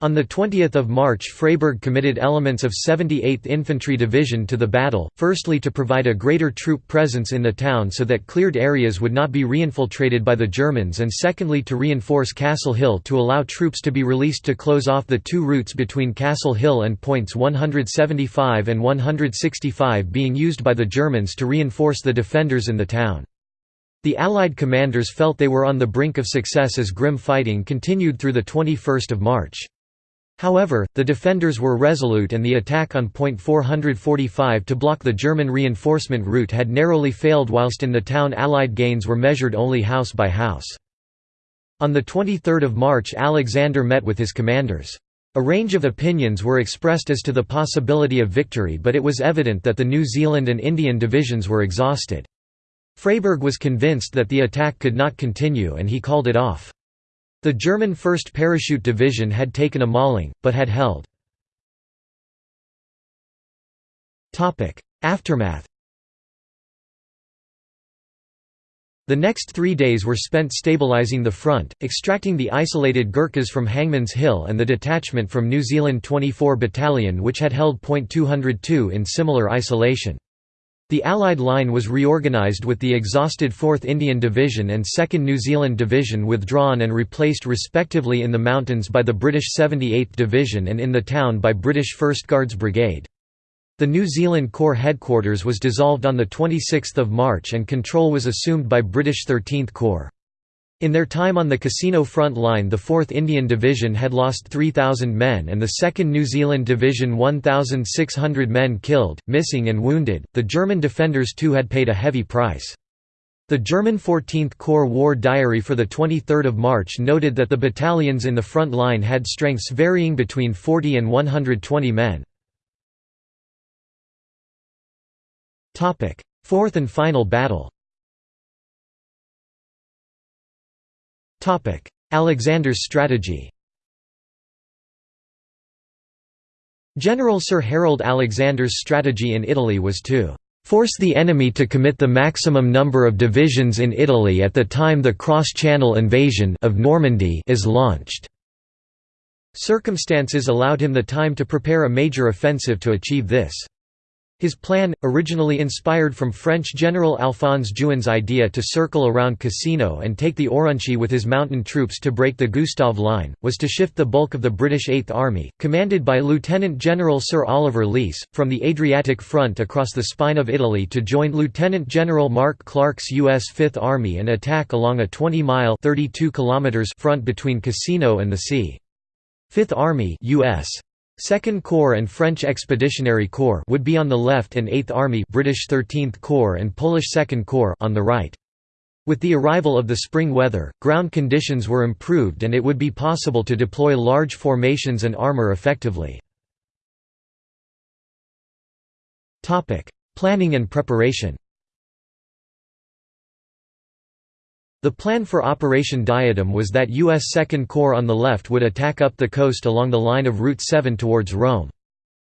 A: On 20 March Freyberg committed elements of 78th Infantry Division to the battle, firstly to provide a greater troop presence in the town so that cleared areas would not be reinfiltrated by the Germans and secondly to reinforce Castle Hill to allow troops to be released to close off the two routes between Castle Hill and points 175 and 165 being used by the Germans to reinforce the defenders in the town. The Allied commanders felt they were on the brink of success as grim fighting continued through 21 March. However, the defenders were resolute and the attack on point 445 to block the German reinforcement route had narrowly failed whilst in the town Allied gains were measured only house by house. On 23 March Alexander met with his commanders. A range of opinions were expressed as to the possibility of victory but it was evident that the New Zealand and Indian divisions were exhausted. Freyberg was convinced that the attack could not continue and he called it off. The German 1st Parachute Division had taken a mauling, but had held. Aftermath The next three days were spent stabilizing the front, extracting the isolated Gurkhas from Hangman's Hill and the detachment from New Zealand 24 Battalion which had held Point 202 in similar isolation. The Allied line was reorganised with the exhausted 4th Indian Division and 2nd New Zealand Division withdrawn and replaced respectively in the mountains by the British 78th Division and in the town by British 1st Guards Brigade. The New Zealand Corps headquarters was dissolved on 26 March and control was assumed by British 13th Corps. In their time on the Cassino front line the 4th Indian Division had lost 3,000 men and the 2nd New Zealand Division 1,600 men killed, missing and wounded, the German defenders too had paid a heavy price. The German 14th Corps War Diary for 23 March noted that the battalions in the front line had strengths varying between 40 and 120 men. Fourth and final battle Alexander's strategy General Sir Harold Alexander's strategy in Italy was to force the enemy to commit the maximum number of divisions in Italy at the time the cross-channel invasion of Normandy is launched. Circumstances allowed him the time to prepare a major offensive to achieve this. His plan, originally inspired from French General Alphonse Juin's idea to circle around Cassino and take the Aurunci with his mountain troops to break the Gustav Line, was to shift the bulk of the British Eighth Army, commanded by Lieutenant General Sir Oliver Leese, from the Adriatic front across the spine of Italy to join Lieutenant General Mark Clark's U.S. Fifth Army and attack along a 20-mile front between Cassino and the sea. Fifth Army US Second Corps and French Expeditionary Corps would be on the left and 8th Army British 13th Corps and Polish Second Corps on the right. With the arrival of the spring weather, ground conditions were improved and it would be possible to deploy large formations and armour effectively. Planning and preparation The plan for Operation Diadem was that U.S. Second Corps on the left would attack up the coast along the line of Route 7 towards Rome.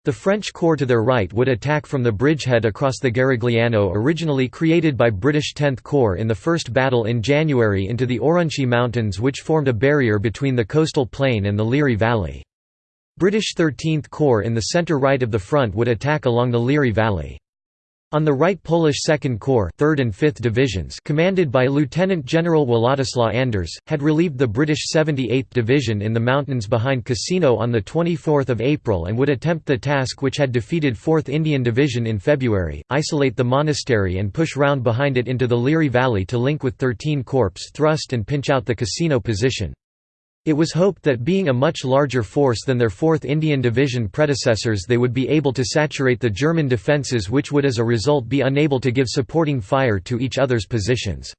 A: The French Corps to their right would attack from the bridgehead across the Garigliano originally created by British 10th Corps in the First Battle in January into the Aurunci Mountains which formed a barrier between the coastal plain and the Liri Valley. British 13th Corps in the centre right of the front would attack along the Liri Valley. On the right Polish Second Corps 3rd and 5th Divisions commanded by Lieutenant General Władysław Anders, had relieved the British 78th Division in the mountains behind Cassino on 24 April and would attempt the task which had defeated 4th Indian Division in February, isolate the monastery and push round behind it into the Liri Valley to link with 13 Corps thrust and pinch out the Cassino position. It was hoped that being a much larger force than their 4th Indian Division predecessors they would be able to saturate the German defences which would as a result be unable to give supporting fire to each other's positions.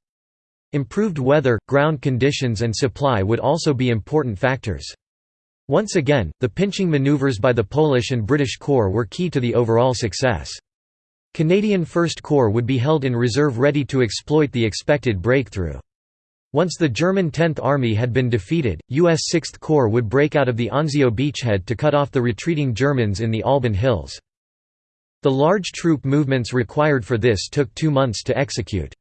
A: Improved weather, ground conditions and supply would also be important factors. Once again, the pinching maneuvers by the Polish and British Corps were key to the overall success. Canadian First Corps would be held in reserve ready to exploit the expected breakthrough. Once the German 10th Army had been defeated, U.S. 6th Corps would break out of the Anzio beachhead to cut off the retreating Germans in the Alban Hills. The large troop movements required for this took two months to execute.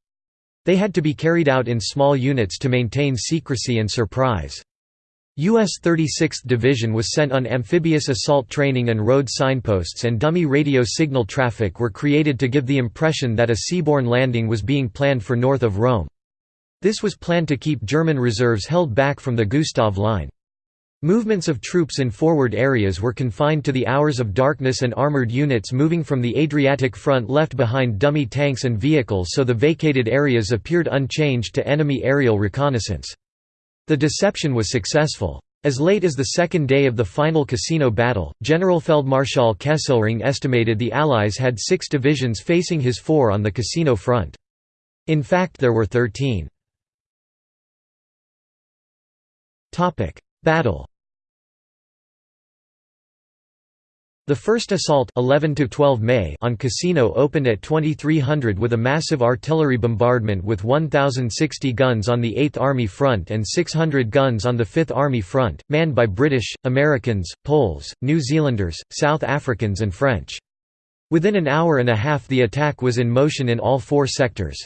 A: They had to be carried out in small units to maintain secrecy and surprise. U.S. 36th Division was sent on amphibious assault training and road signposts and dummy radio signal traffic were created to give the impression that a seaborne landing was being planned for north of Rome. This was planned to keep German reserves held back from the Gustav Line. Movements of troops in forward areas were confined to the hours of darkness and armoured units moving from the Adriatic front left behind dummy tanks and vehicles so the vacated areas appeared unchanged to enemy aerial reconnaissance. The deception was successful. As late as the second day of the final Cassino battle, Generalfeldmarschall Kesselring estimated the Allies had six divisions facing his four on the Cassino front. In fact there were thirteen. Battle The first assault 11 to 12 May on Cassino opened at 2300 with a massive artillery bombardment with 1,060 guns on the 8th Army front and 600 guns on the 5th Army front, manned by British, Americans, Poles, New Zealanders, South Africans and French. Within an hour and a half the attack was in motion in all four sectors.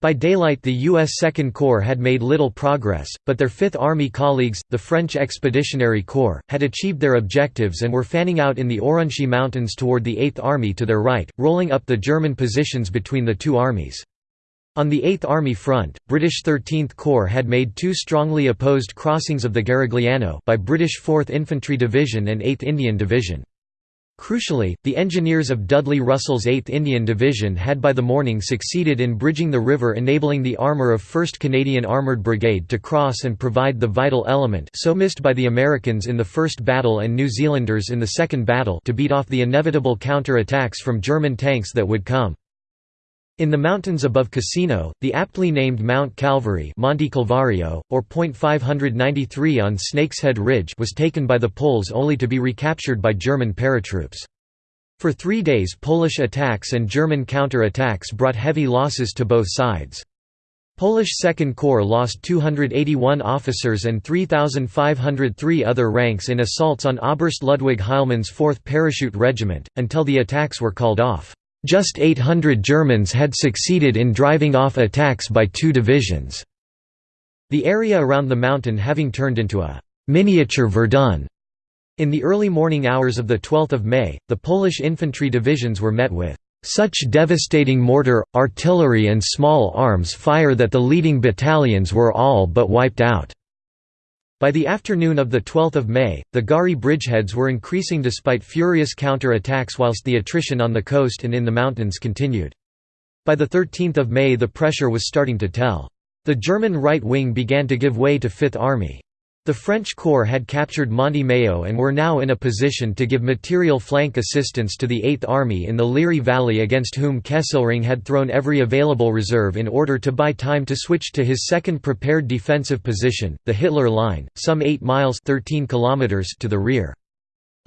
A: By daylight the U.S. Second Corps had made little progress, but their Fifth Army colleagues, the French Expeditionary Corps, had achieved their objectives and were fanning out in the Aurunci Mountains toward the Eighth Army to their right, rolling up the German positions between the two armies. On the Eighth Army front, British 13th Corps had made two strongly opposed crossings of the Garigliano by British 4th Infantry Division and 8th Indian Division. Crucially, the engineers of Dudley Russell's 8th Indian Division had by the morning succeeded in bridging the river enabling the armour of 1st Canadian Armoured Brigade to cross and provide the vital element so missed by the Americans in the First Battle and New Zealanders in the Second Battle to beat off the inevitable counter-attacks from German tanks that would come. In the mountains above Cassino, the aptly named Mount Calvary Monte Calvario, or Point 593 on Snakeshead Ridge was taken by the Poles only to be recaptured by German paratroops. For three days Polish attacks and German counter-attacks brought heavy losses to both sides. Polish Second Corps lost 281 officers and 3,503 other ranks in assaults on Oberst Ludwig Heilmann's 4th Parachute Regiment, until the attacks were called off. Just 800 Germans had succeeded in driving off attacks by two divisions. The area around the mountain having turned into a miniature Verdun. In the early morning hours of 12 May, the Polish infantry divisions were met with such devastating mortar, artillery and small arms fire that the leading battalions were all but wiped out. By the afternoon of 12 May, the Gari bridgeheads were increasing despite furious counter-attacks whilst the attrition on the coast and in the mountains continued. By 13 May the pressure was starting to tell. The German right wing began to give way to Fifth Army. The French Corps had captured Monte Maio and were now in a position to give material flank assistance to the Eighth Army in the Liri Valley against whom Kesselring had thrown every available reserve in order to buy time to switch to his second prepared defensive position, the Hitler Line, some 8 miles 13 kilometers to the rear.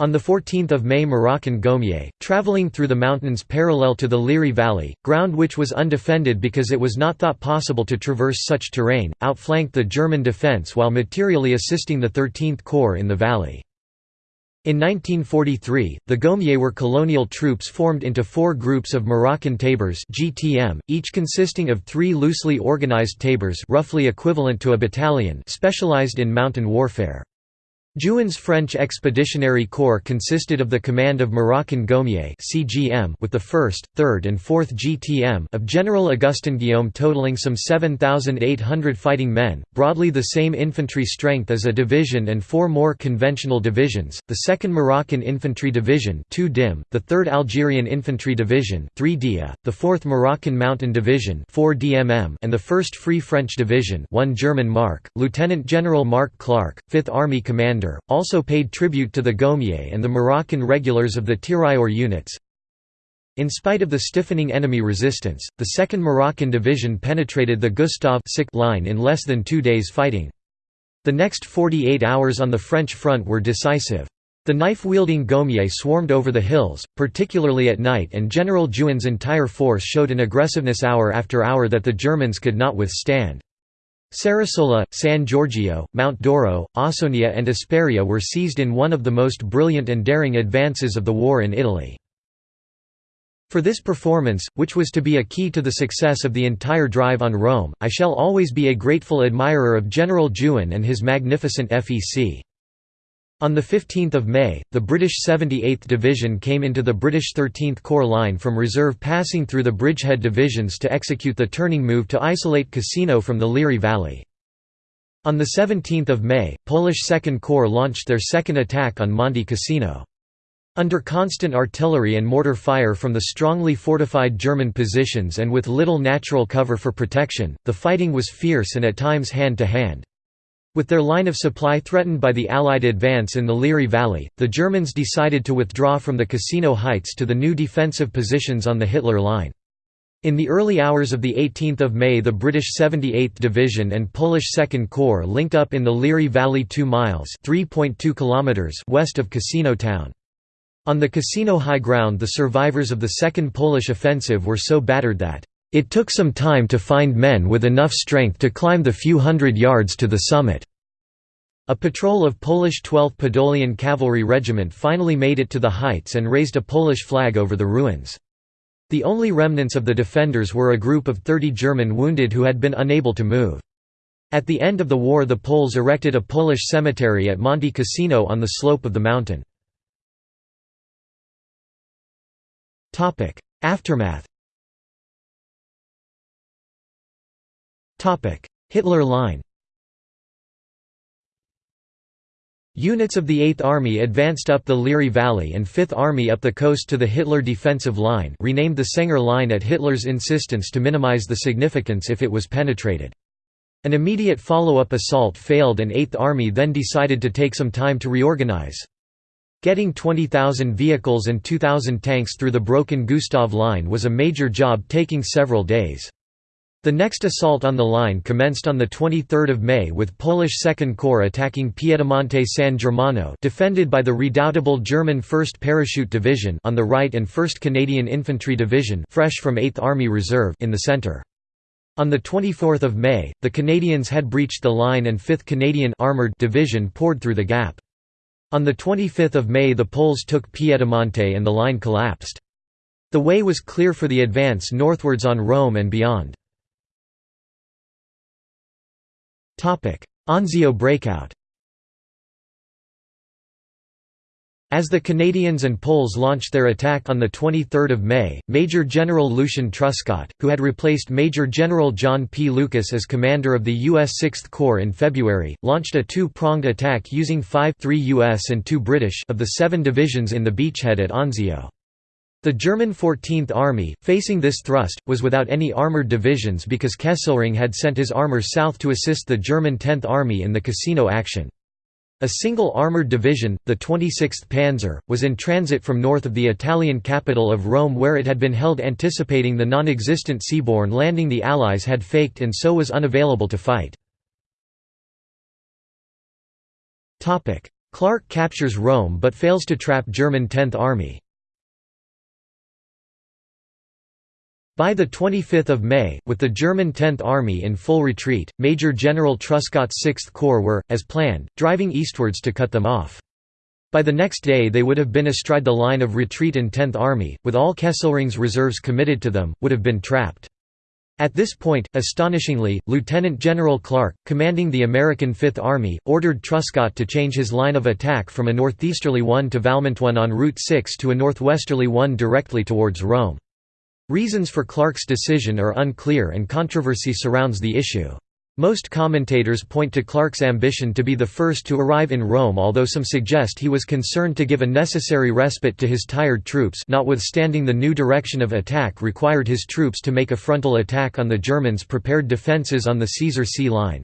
A: On 14 May Moroccan Goumiers, travelling through the mountains parallel to the Liri Valley, ground which was undefended because it was not thought possible to traverse such terrain, outflanked the German defence while materially assisting the 13th Corps in the valley. In 1943, the Goumiers were colonial troops formed into four groups of Moroccan tabors GTM, each consisting of three loosely organized tabors roughly equivalent to a battalion specialized in mountain warfare. Juin's French Expeditionary Corps consisted of the command of Moroccan Goumiers (CGM) with the 1st, 3rd and 4th GTM of General Augustin Guillaume totaling some 7,800 fighting men, broadly the same infantry strength as a division and four more conventional divisions, the 2nd Moroccan Infantry Division 2 DIM, the 3rd Algerian Infantry Division 3 DIA, the 4th Moroccan Mountain Division 4 DMM and the 1st Free French Division 1 German Mark, Lieutenant General Mark Clark, 5th Army Commander also paid tribute to the Goumiers and the Moroccan regulars of the Tirailleur units. In spite of the stiffening enemy resistance, the 2nd Moroccan Division penetrated the Gustav line in less than two days fighting. The next 48 hours on the French front were decisive. The knife-wielding Goumiers swarmed over the hills, particularly at night and General Juin's entire force showed an aggressiveness hour after hour that the Germans could not withstand. Sarasola, San Giorgio, Mount Doro, Ausonia and Esperia were seized in one of the most brilliant and daring advances of the war in Italy. For this performance, which was to be a key to the success of the entire drive on Rome, I shall always be a grateful admirer of General Juin and his magnificent FEC. On 15 May, the British 78th Division came into the British 13th Corps line from reserve passing through the bridgehead divisions to execute the turning move to isolate Cassino from the Liri Valley. On 17 May, Polish Second Corps launched their second attack on Monte Cassino. Under constant artillery and mortar fire from the strongly fortified German positions and with little natural cover for protection, the fighting was fierce and at times hand-to-hand. With their line of supply threatened by the Allied advance in the Liri Valley, the Germans decided to withdraw from the Cassino Heights to the new defensive positions on the Hitler Line. In the early hours of 18 May the British 78th Division and Polish Second Corps linked up in the Liri Valley 2 miles west of Cassino town. On the Cassino high ground the survivors of the Second Polish Offensive were so battered that it took some time to find men with enough strength to climb the few hundred yards to the summit. A patrol of Polish 12th Podolian Cavalry Regiment finally made it to the heights and raised a Polish flag over the ruins. The only remnants of the defenders were a group of 30 German wounded who had been unable to move. At the end of the war the Poles erected a Polish cemetery at Monte Cassino on the slope of the mountain. Aftermath Hitler Line Units of the 8th Army advanced up the Liri Valley and 5th Army up the coast to the Hitler defensive line renamed the Senger Line at Hitler's insistence to minimize the significance if it was penetrated. An immediate follow-up assault failed and 8th Army then decided to take some time to reorganize. Getting 20,000 vehicles and 2,000 tanks through the broken Gustav Line was a major job taking several days. The next assault on the line commenced on 23 May with Polish Second Corps attacking Piedimonte San Germano defended by the redoubtable German 1st Parachute Division on the right and 1st Canadian Infantry Division fresh from 8th Army Reserve in the centre. On 24 May, the Canadians had breached the line and 5th Canadian Armoured Division poured through the gap. On 25 May the Poles took Piedimonte and the line collapsed. The way was clear for the advance northwards on Rome and beyond. Anzio breakout As the Canadians and Poles launched their attack on 23 May, Major General Lucien Truscott, who had replaced Major General John P. Lucas as commander of the U.S. Sixth Corps in February, launched a two-pronged attack using five three U.S. and two British of the seven divisions in the beachhead at Anzio. The German 14th Army, facing this thrust, was without any armoured divisions because Kesselring had sent his armour south to assist the German 10th Army in the Cassino action. A single armoured division, the 26th Panzer, was in transit from north of the Italian capital of Rome where it had been held anticipating the non-existent seaborne landing the Allies had faked and so was unavailable to fight. Clark captures Rome but fails to trap German 10th Army By 25 May, with the German 10th Army in full retreat, Major General Truscott's 6th Corps were, as planned, driving eastwards to cut them off. By the next day they would have been astride the line of retreat and 10th Army, with all Kesselring's reserves committed to them, would have been trapped. At this point, astonishingly, Lieutenant General Clark, commanding the American Fifth Army, ordered Truscott to change his line of attack from a northeasterly one to Valmontone on Route 6 to a northwesterly one directly towards Rome. Reasons for Clark's decision are unclear and controversy surrounds the issue. Most commentators point to Clark's ambition to be the first to arrive in Rome although some suggest he was concerned to give a necessary respite to his tired troops notwithstanding the new direction of attack required his troops to make a frontal attack on the Germans' prepared defences on the Caesar C line.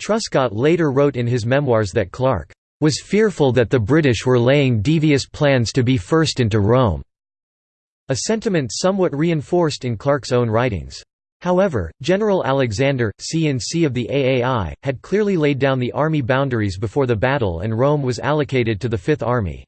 A: Truscott later wrote in his memoirs that Clark was fearful that the British were laying devious plans to be first into Rome. A sentiment somewhat reinforced in Clark's own writings. However, General Alexander, C-in-C of the AAI, had clearly laid down the army boundaries before the battle and Rome was allocated to the Fifth Army.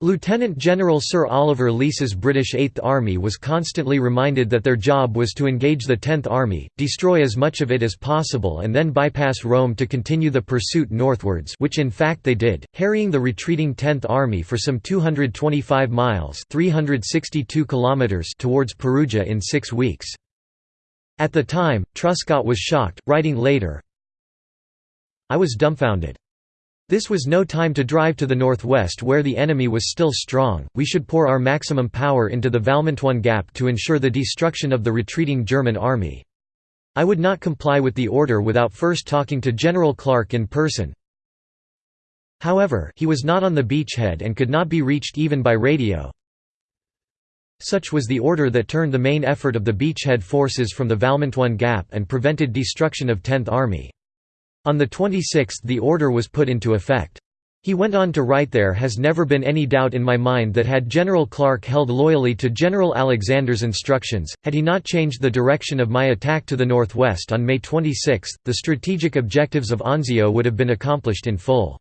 A: Lieutenant General Sir Oliver Leese's British Eighth Army was constantly reminded that their job was to engage the Tenth Army, destroy as much of it as possible and then bypass Rome to continue the pursuit northwards which in fact they did, harrying the retreating Tenth Army for some 225 miles 362 kilometers towards Perugia in six weeks. At the time, Truscott was shocked, writing later, I was dumbfounded. This was no time to drive to the northwest where the enemy was still strong, we should pour our maximum power into the Valmontone Gap to ensure the destruction of the retreating German army. I would not comply with the order without first talking to General Clark in person. However, he was not on the beachhead and could not be reached even by radio. Such was the order that turned the main effort of the beachhead forces from the Valmontone Gap and prevented destruction of 10th Army. On the 26th the order was put into effect. He went on to write there has never been any doubt in my mind that had General Clark held loyally to General Alexander's instructions, had he not changed the direction of my attack to the northwest on May 26, the strategic objectives of Anzio would have been accomplished in full.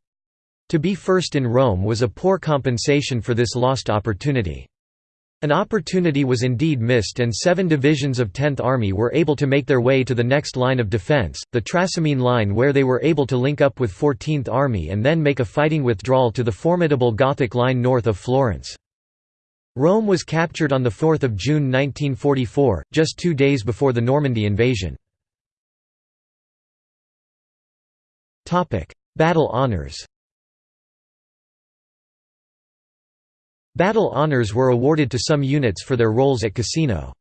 A: To be first in Rome was a poor compensation for this lost opportunity. An opportunity was indeed missed and seven divisions of 10th Army were able to make their way to the next line of defence, the Trasimene Line where they were able to link up with 14th Army and then make a fighting withdrawal to the formidable Gothic line north of Florence. Rome was captured on 4 June 1944, just two days before the Normandy invasion. Battle honours Battle honors were awarded to some units for their roles at Cassino.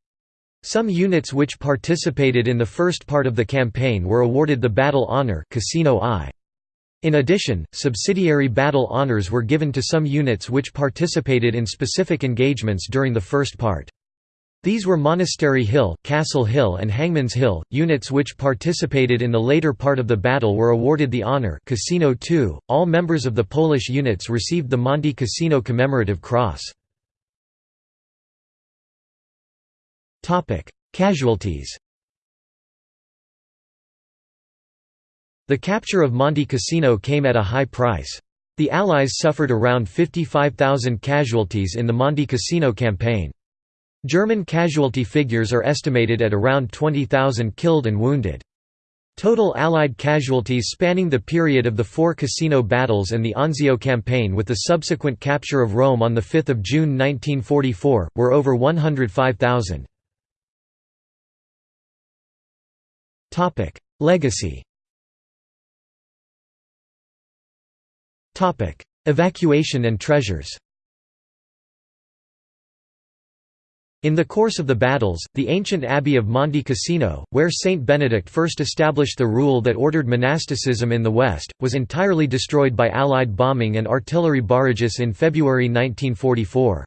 A: Some units which participated in the first part of the campaign were awarded the Battle Honor Cassino I. In addition, subsidiary battle honours were given to some units which participated in specific engagements during the first part. These were Monastery Hill, Castle Hill and Hangman's Hill. Units which participated in the later part of the battle were awarded the honor Cassino II. All members of the Polish units received the Monte Cassino Commemorative Cross. Topic: Casualties. The capture of Monte Cassino came at a high price. The Allies suffered around 55,000 casualties in the Monte Cassino campaign. German casualty figures are estimated at around 20,000 killed and wounded. Total Allied casualties spanning the period of the four Cassino battles and the Anzio campaign with the subsequent capture of Rome on 5 June 1944, were over 105,000. Legacy Evacuation and treasures In the course of the battles, the ancient abbey of Monte Cassino, where Saint Benedict first established the rule that ordered monasticism in the West, was entirely destroyed by Allied bombing and artillery barrages in February 1944.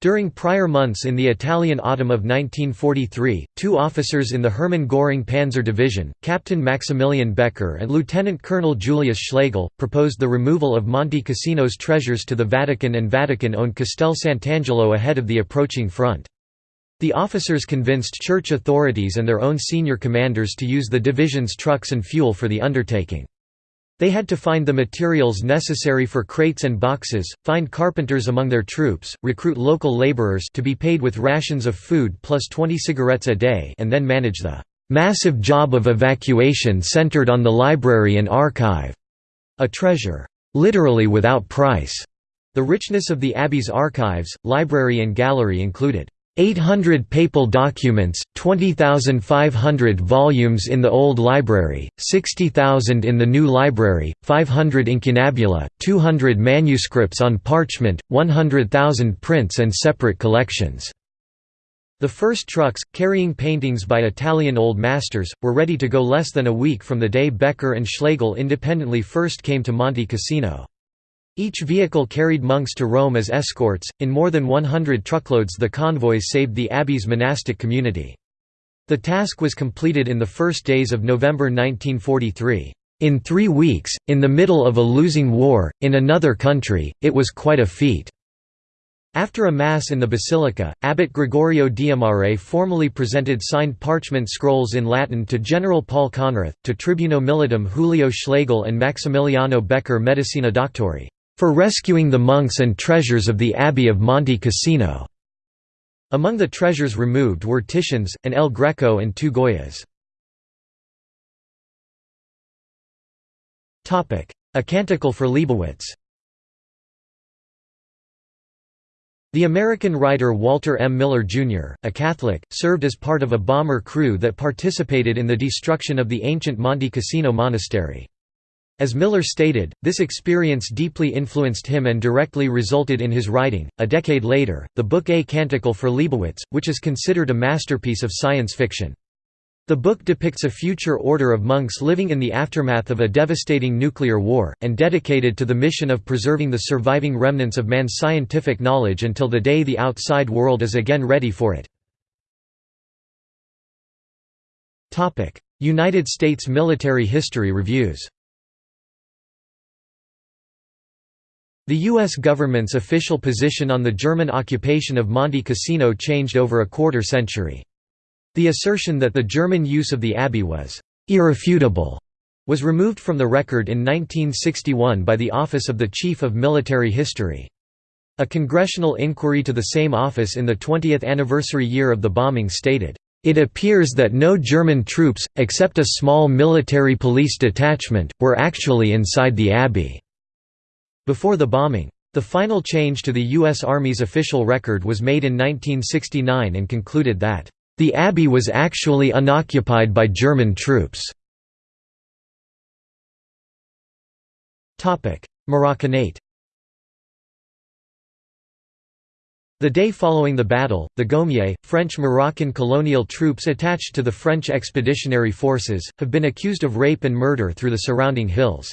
A: During prior months in the Italian autumn of 1943, two officers in the Hermann Göring Panzer Division, Captain Maximilian Becker and Lieutenant Colonel Julius Schlegel, proposed the removal of Monte Cassino's treasures to the Vatican and Vatican-owned Castel Sant'Angelo ahead of the approaching front. The officers convinced church authorities and their own senior commanders to use the division's trucks and fuel for the undertaking. They had to find the materials necessary for crates and boxes, find carpenters among their troops, recruit local laborers to be paid with rations of food plus 20 cigarettes a day and then manage the massive job of evacuation centered on the library and archive, a treasure literally without price. The richness of the abbey's archives, library and gallery included 800 papal documents, 20,500 volumes in the Old Library, 60,000 in the New Library, 500 incunabula, 200 manuscripts on parchment, 100,000 prints and separate collections. The first trucks, carrying paintings by Italian Old Masters, were ready to go less than a week from the day Becker and Schlegel independently first came to Monte Cassino. Each vehicle carried monks to Rome as escorts. In more than 100 truckloads, the convoys saved the abbey's monastic community. The task was completed in the first days of November 1943. In three weeks, in the middle of a losing war, in another country, it was quite a feat. After a Mass in the Basilica, Abbot Gregorio Diamare formally presented signed parchment scrolls in Latin to General Paul Conrath, to Tribuno Militum Julio Schlegel and Maximiliano Becker Medicina Doctori for rescuing the monks and treasures of the Abbey of Monte Cassino. Among the treasures removed were Titians, an El Greco and two Goyas. A Canticle for Leibowitz The American writer Walter M. Miller, Jr., a Catholic, served as part of a bomber crew that participated in the destruction of the ancient Monte Cassino monastery. As Miller stated, this experience deeply influenced him and directly resulted in his writing, a decade later, the book A Canticle for Leibowitz, which is considered a masterpiece of science fiction. The book depicts a future order of monks living in the aftermath of a devastating nuclear war, and dedicated to the mission of preserving the surviving remnants of man's scientific knowledge until the day the outside world is again ready for it. United States military history reviews The U.S. government's official position on the German occupation of Monte Cassino changed over a quarter century. The assertion that the German use of the abbey was «irrefutable» was removed from the record in 1961 by the Office of the Chief of Military History. A congressional inquiry to the same office in the 20th anniversary year of the bombing stated, "...it appears that no German troops, except a small military police detachment, were actually inside the abbey." Before the bombing. The final change to the U.S. Army's official record was made in 1969 and concluded that, "...the abbey was actually unoccupied by German troops." Moroccanate The day following the battle, the Goumiers, French Moroccan colonial troops attached to the French expeditionary forces, have been accused of rape and murder through the surrounding hills.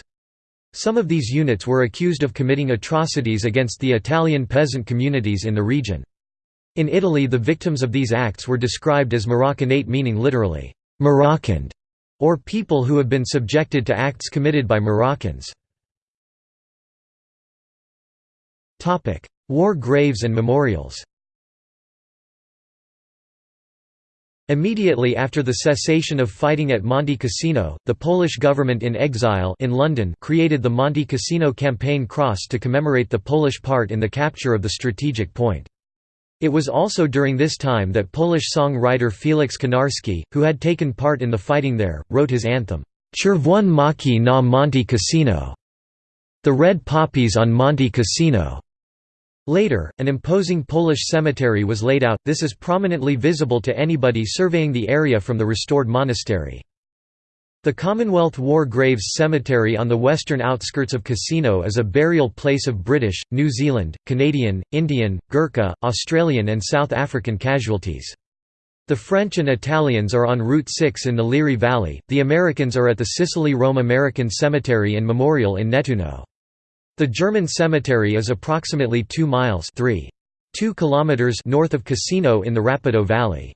A: Some of these units were accused of committing atrocities against the Italian peasant communities in the region. In Italy the victims of these acts were described as Moroccanate meaning literally, Moroccaned, or people who have been subjected to acts committed by Moroccans. War graves and memorials Immediately after the cessation of fighting at Monte Cassino, the Polish government in exile in London created the Monte Cassino Campaign Cross to commemorate the Polish part in the capture of the strategic point. It was also during this time that Polish songwriter Felix Konarski, who had taken part in the fighting there, wrote his anthem, Czerwone Maki na Monte Cassino, the red poppies on Monte Cassino. Later, an imposing Polish cemetery was laid out, this is prominently visible to anybody surveying the area from the restored monastery. The Commonwealth War Graves Cemetery on the western outskirts of Cassino is a burial place of British, New Zealand, Canadian, Indian, Gurkha, Australian and South African casualties. The French and Italians are on Route 6 in the Liri Valley, the Americans are at the Sicily Rome American Cemetery and Memorial in Nettuno. The German cemetery is approximately 2 miles 3. 2 kilometers north of Cassino in the Rapido Valley.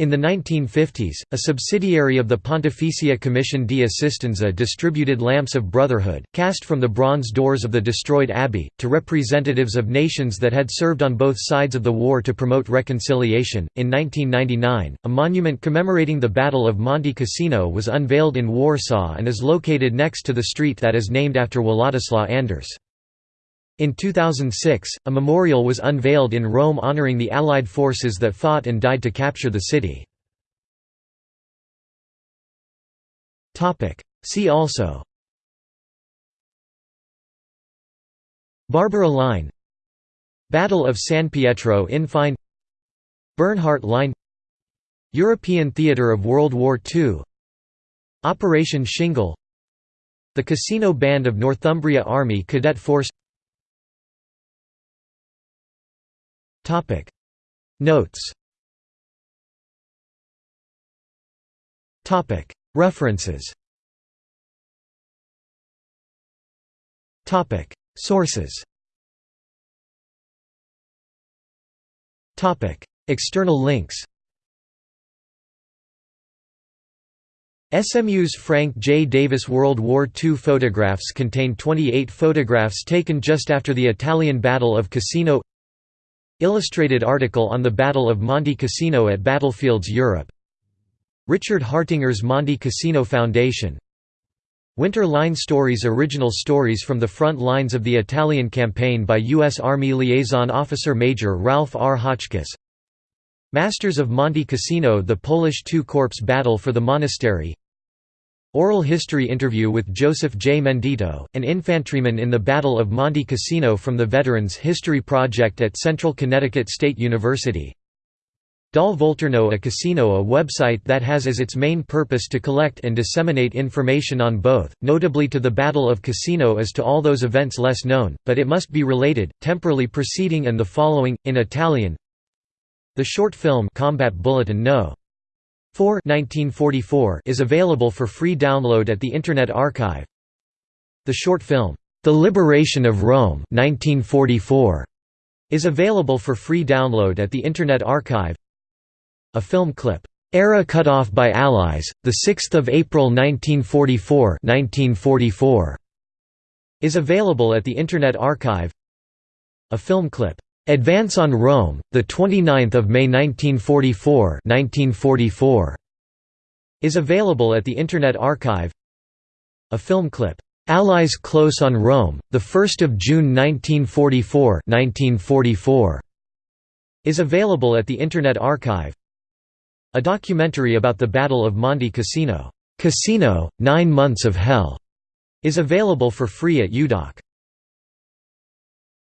A: In the 1950s, a subsidiary of the Pontificia Commissione di Assistenza distributed lamps of brotherhood, cast from the bronze doors of the destroyed abbey, to representatives of nations that had served on both sides of the war to promote reconciliation. In 1999, a monument commemorating the Battle of Monte Cassino was unveiled in Warsaw and is located next to the street that is named after Władysław Anders. In 2006, a memorial was unveiled in Rome honoring the Allied forces that fought and died to capture the city. See also Barbara Line Battle of San Pietro in Fine Bernhardt Line European Theatre of World War II Operation Shingle The Cassino Band of Northumbria Army Cadet Force Topic. Notes. Topic. References. Topic. Sources. Topic. External links. SMU's Frank J. Davis World War II photographs contain 28 photographs taken just after the Italian Battle of Cassino Illustrated article on the Battle of Monte Cassino at Battlefields Europe Richard Hartinger's Monte Cassino Foundation Winter Line Stories Original stories from the front lines of the Italian campaign by U.S. Army Liaison Officer Major Ralph R. Hotchkiss Masters of Monte Cassino The Polish Two-Corps Battle for the Monastery Oral history interview with Joseph J. Mendito, an infantryman in the Battle of Monte Cassino from the Veterans History Project at Central Connecticut State University. Dal Volturno a Cassino a website that has as its main purpose to collect and disseminate information on both, notably to the Battle of Cassino as to all those events less known, but it must be related, temporally preceding and the following, in Italian The short film Combat Bulletin No. 4 1944 is available for free download at the Internet Archive. The short film, The Liberation of Rome 1944, is available for free download at the Internet Archive. A film clip, Era cut off by Allies, 6 April 1944 1944, is available at the Internet Archive. A film clip, Advance on Rome, the 29th of May 1944, 1944 is available at the Internet Archive. A film clip, Allies Close on Rome, the 1st of June 1944, 1944 is available at the Internet Archive. A documentary about the Battle of Monte Cassino, Cassino: 9 Months of Hell, is available for free at UDoc.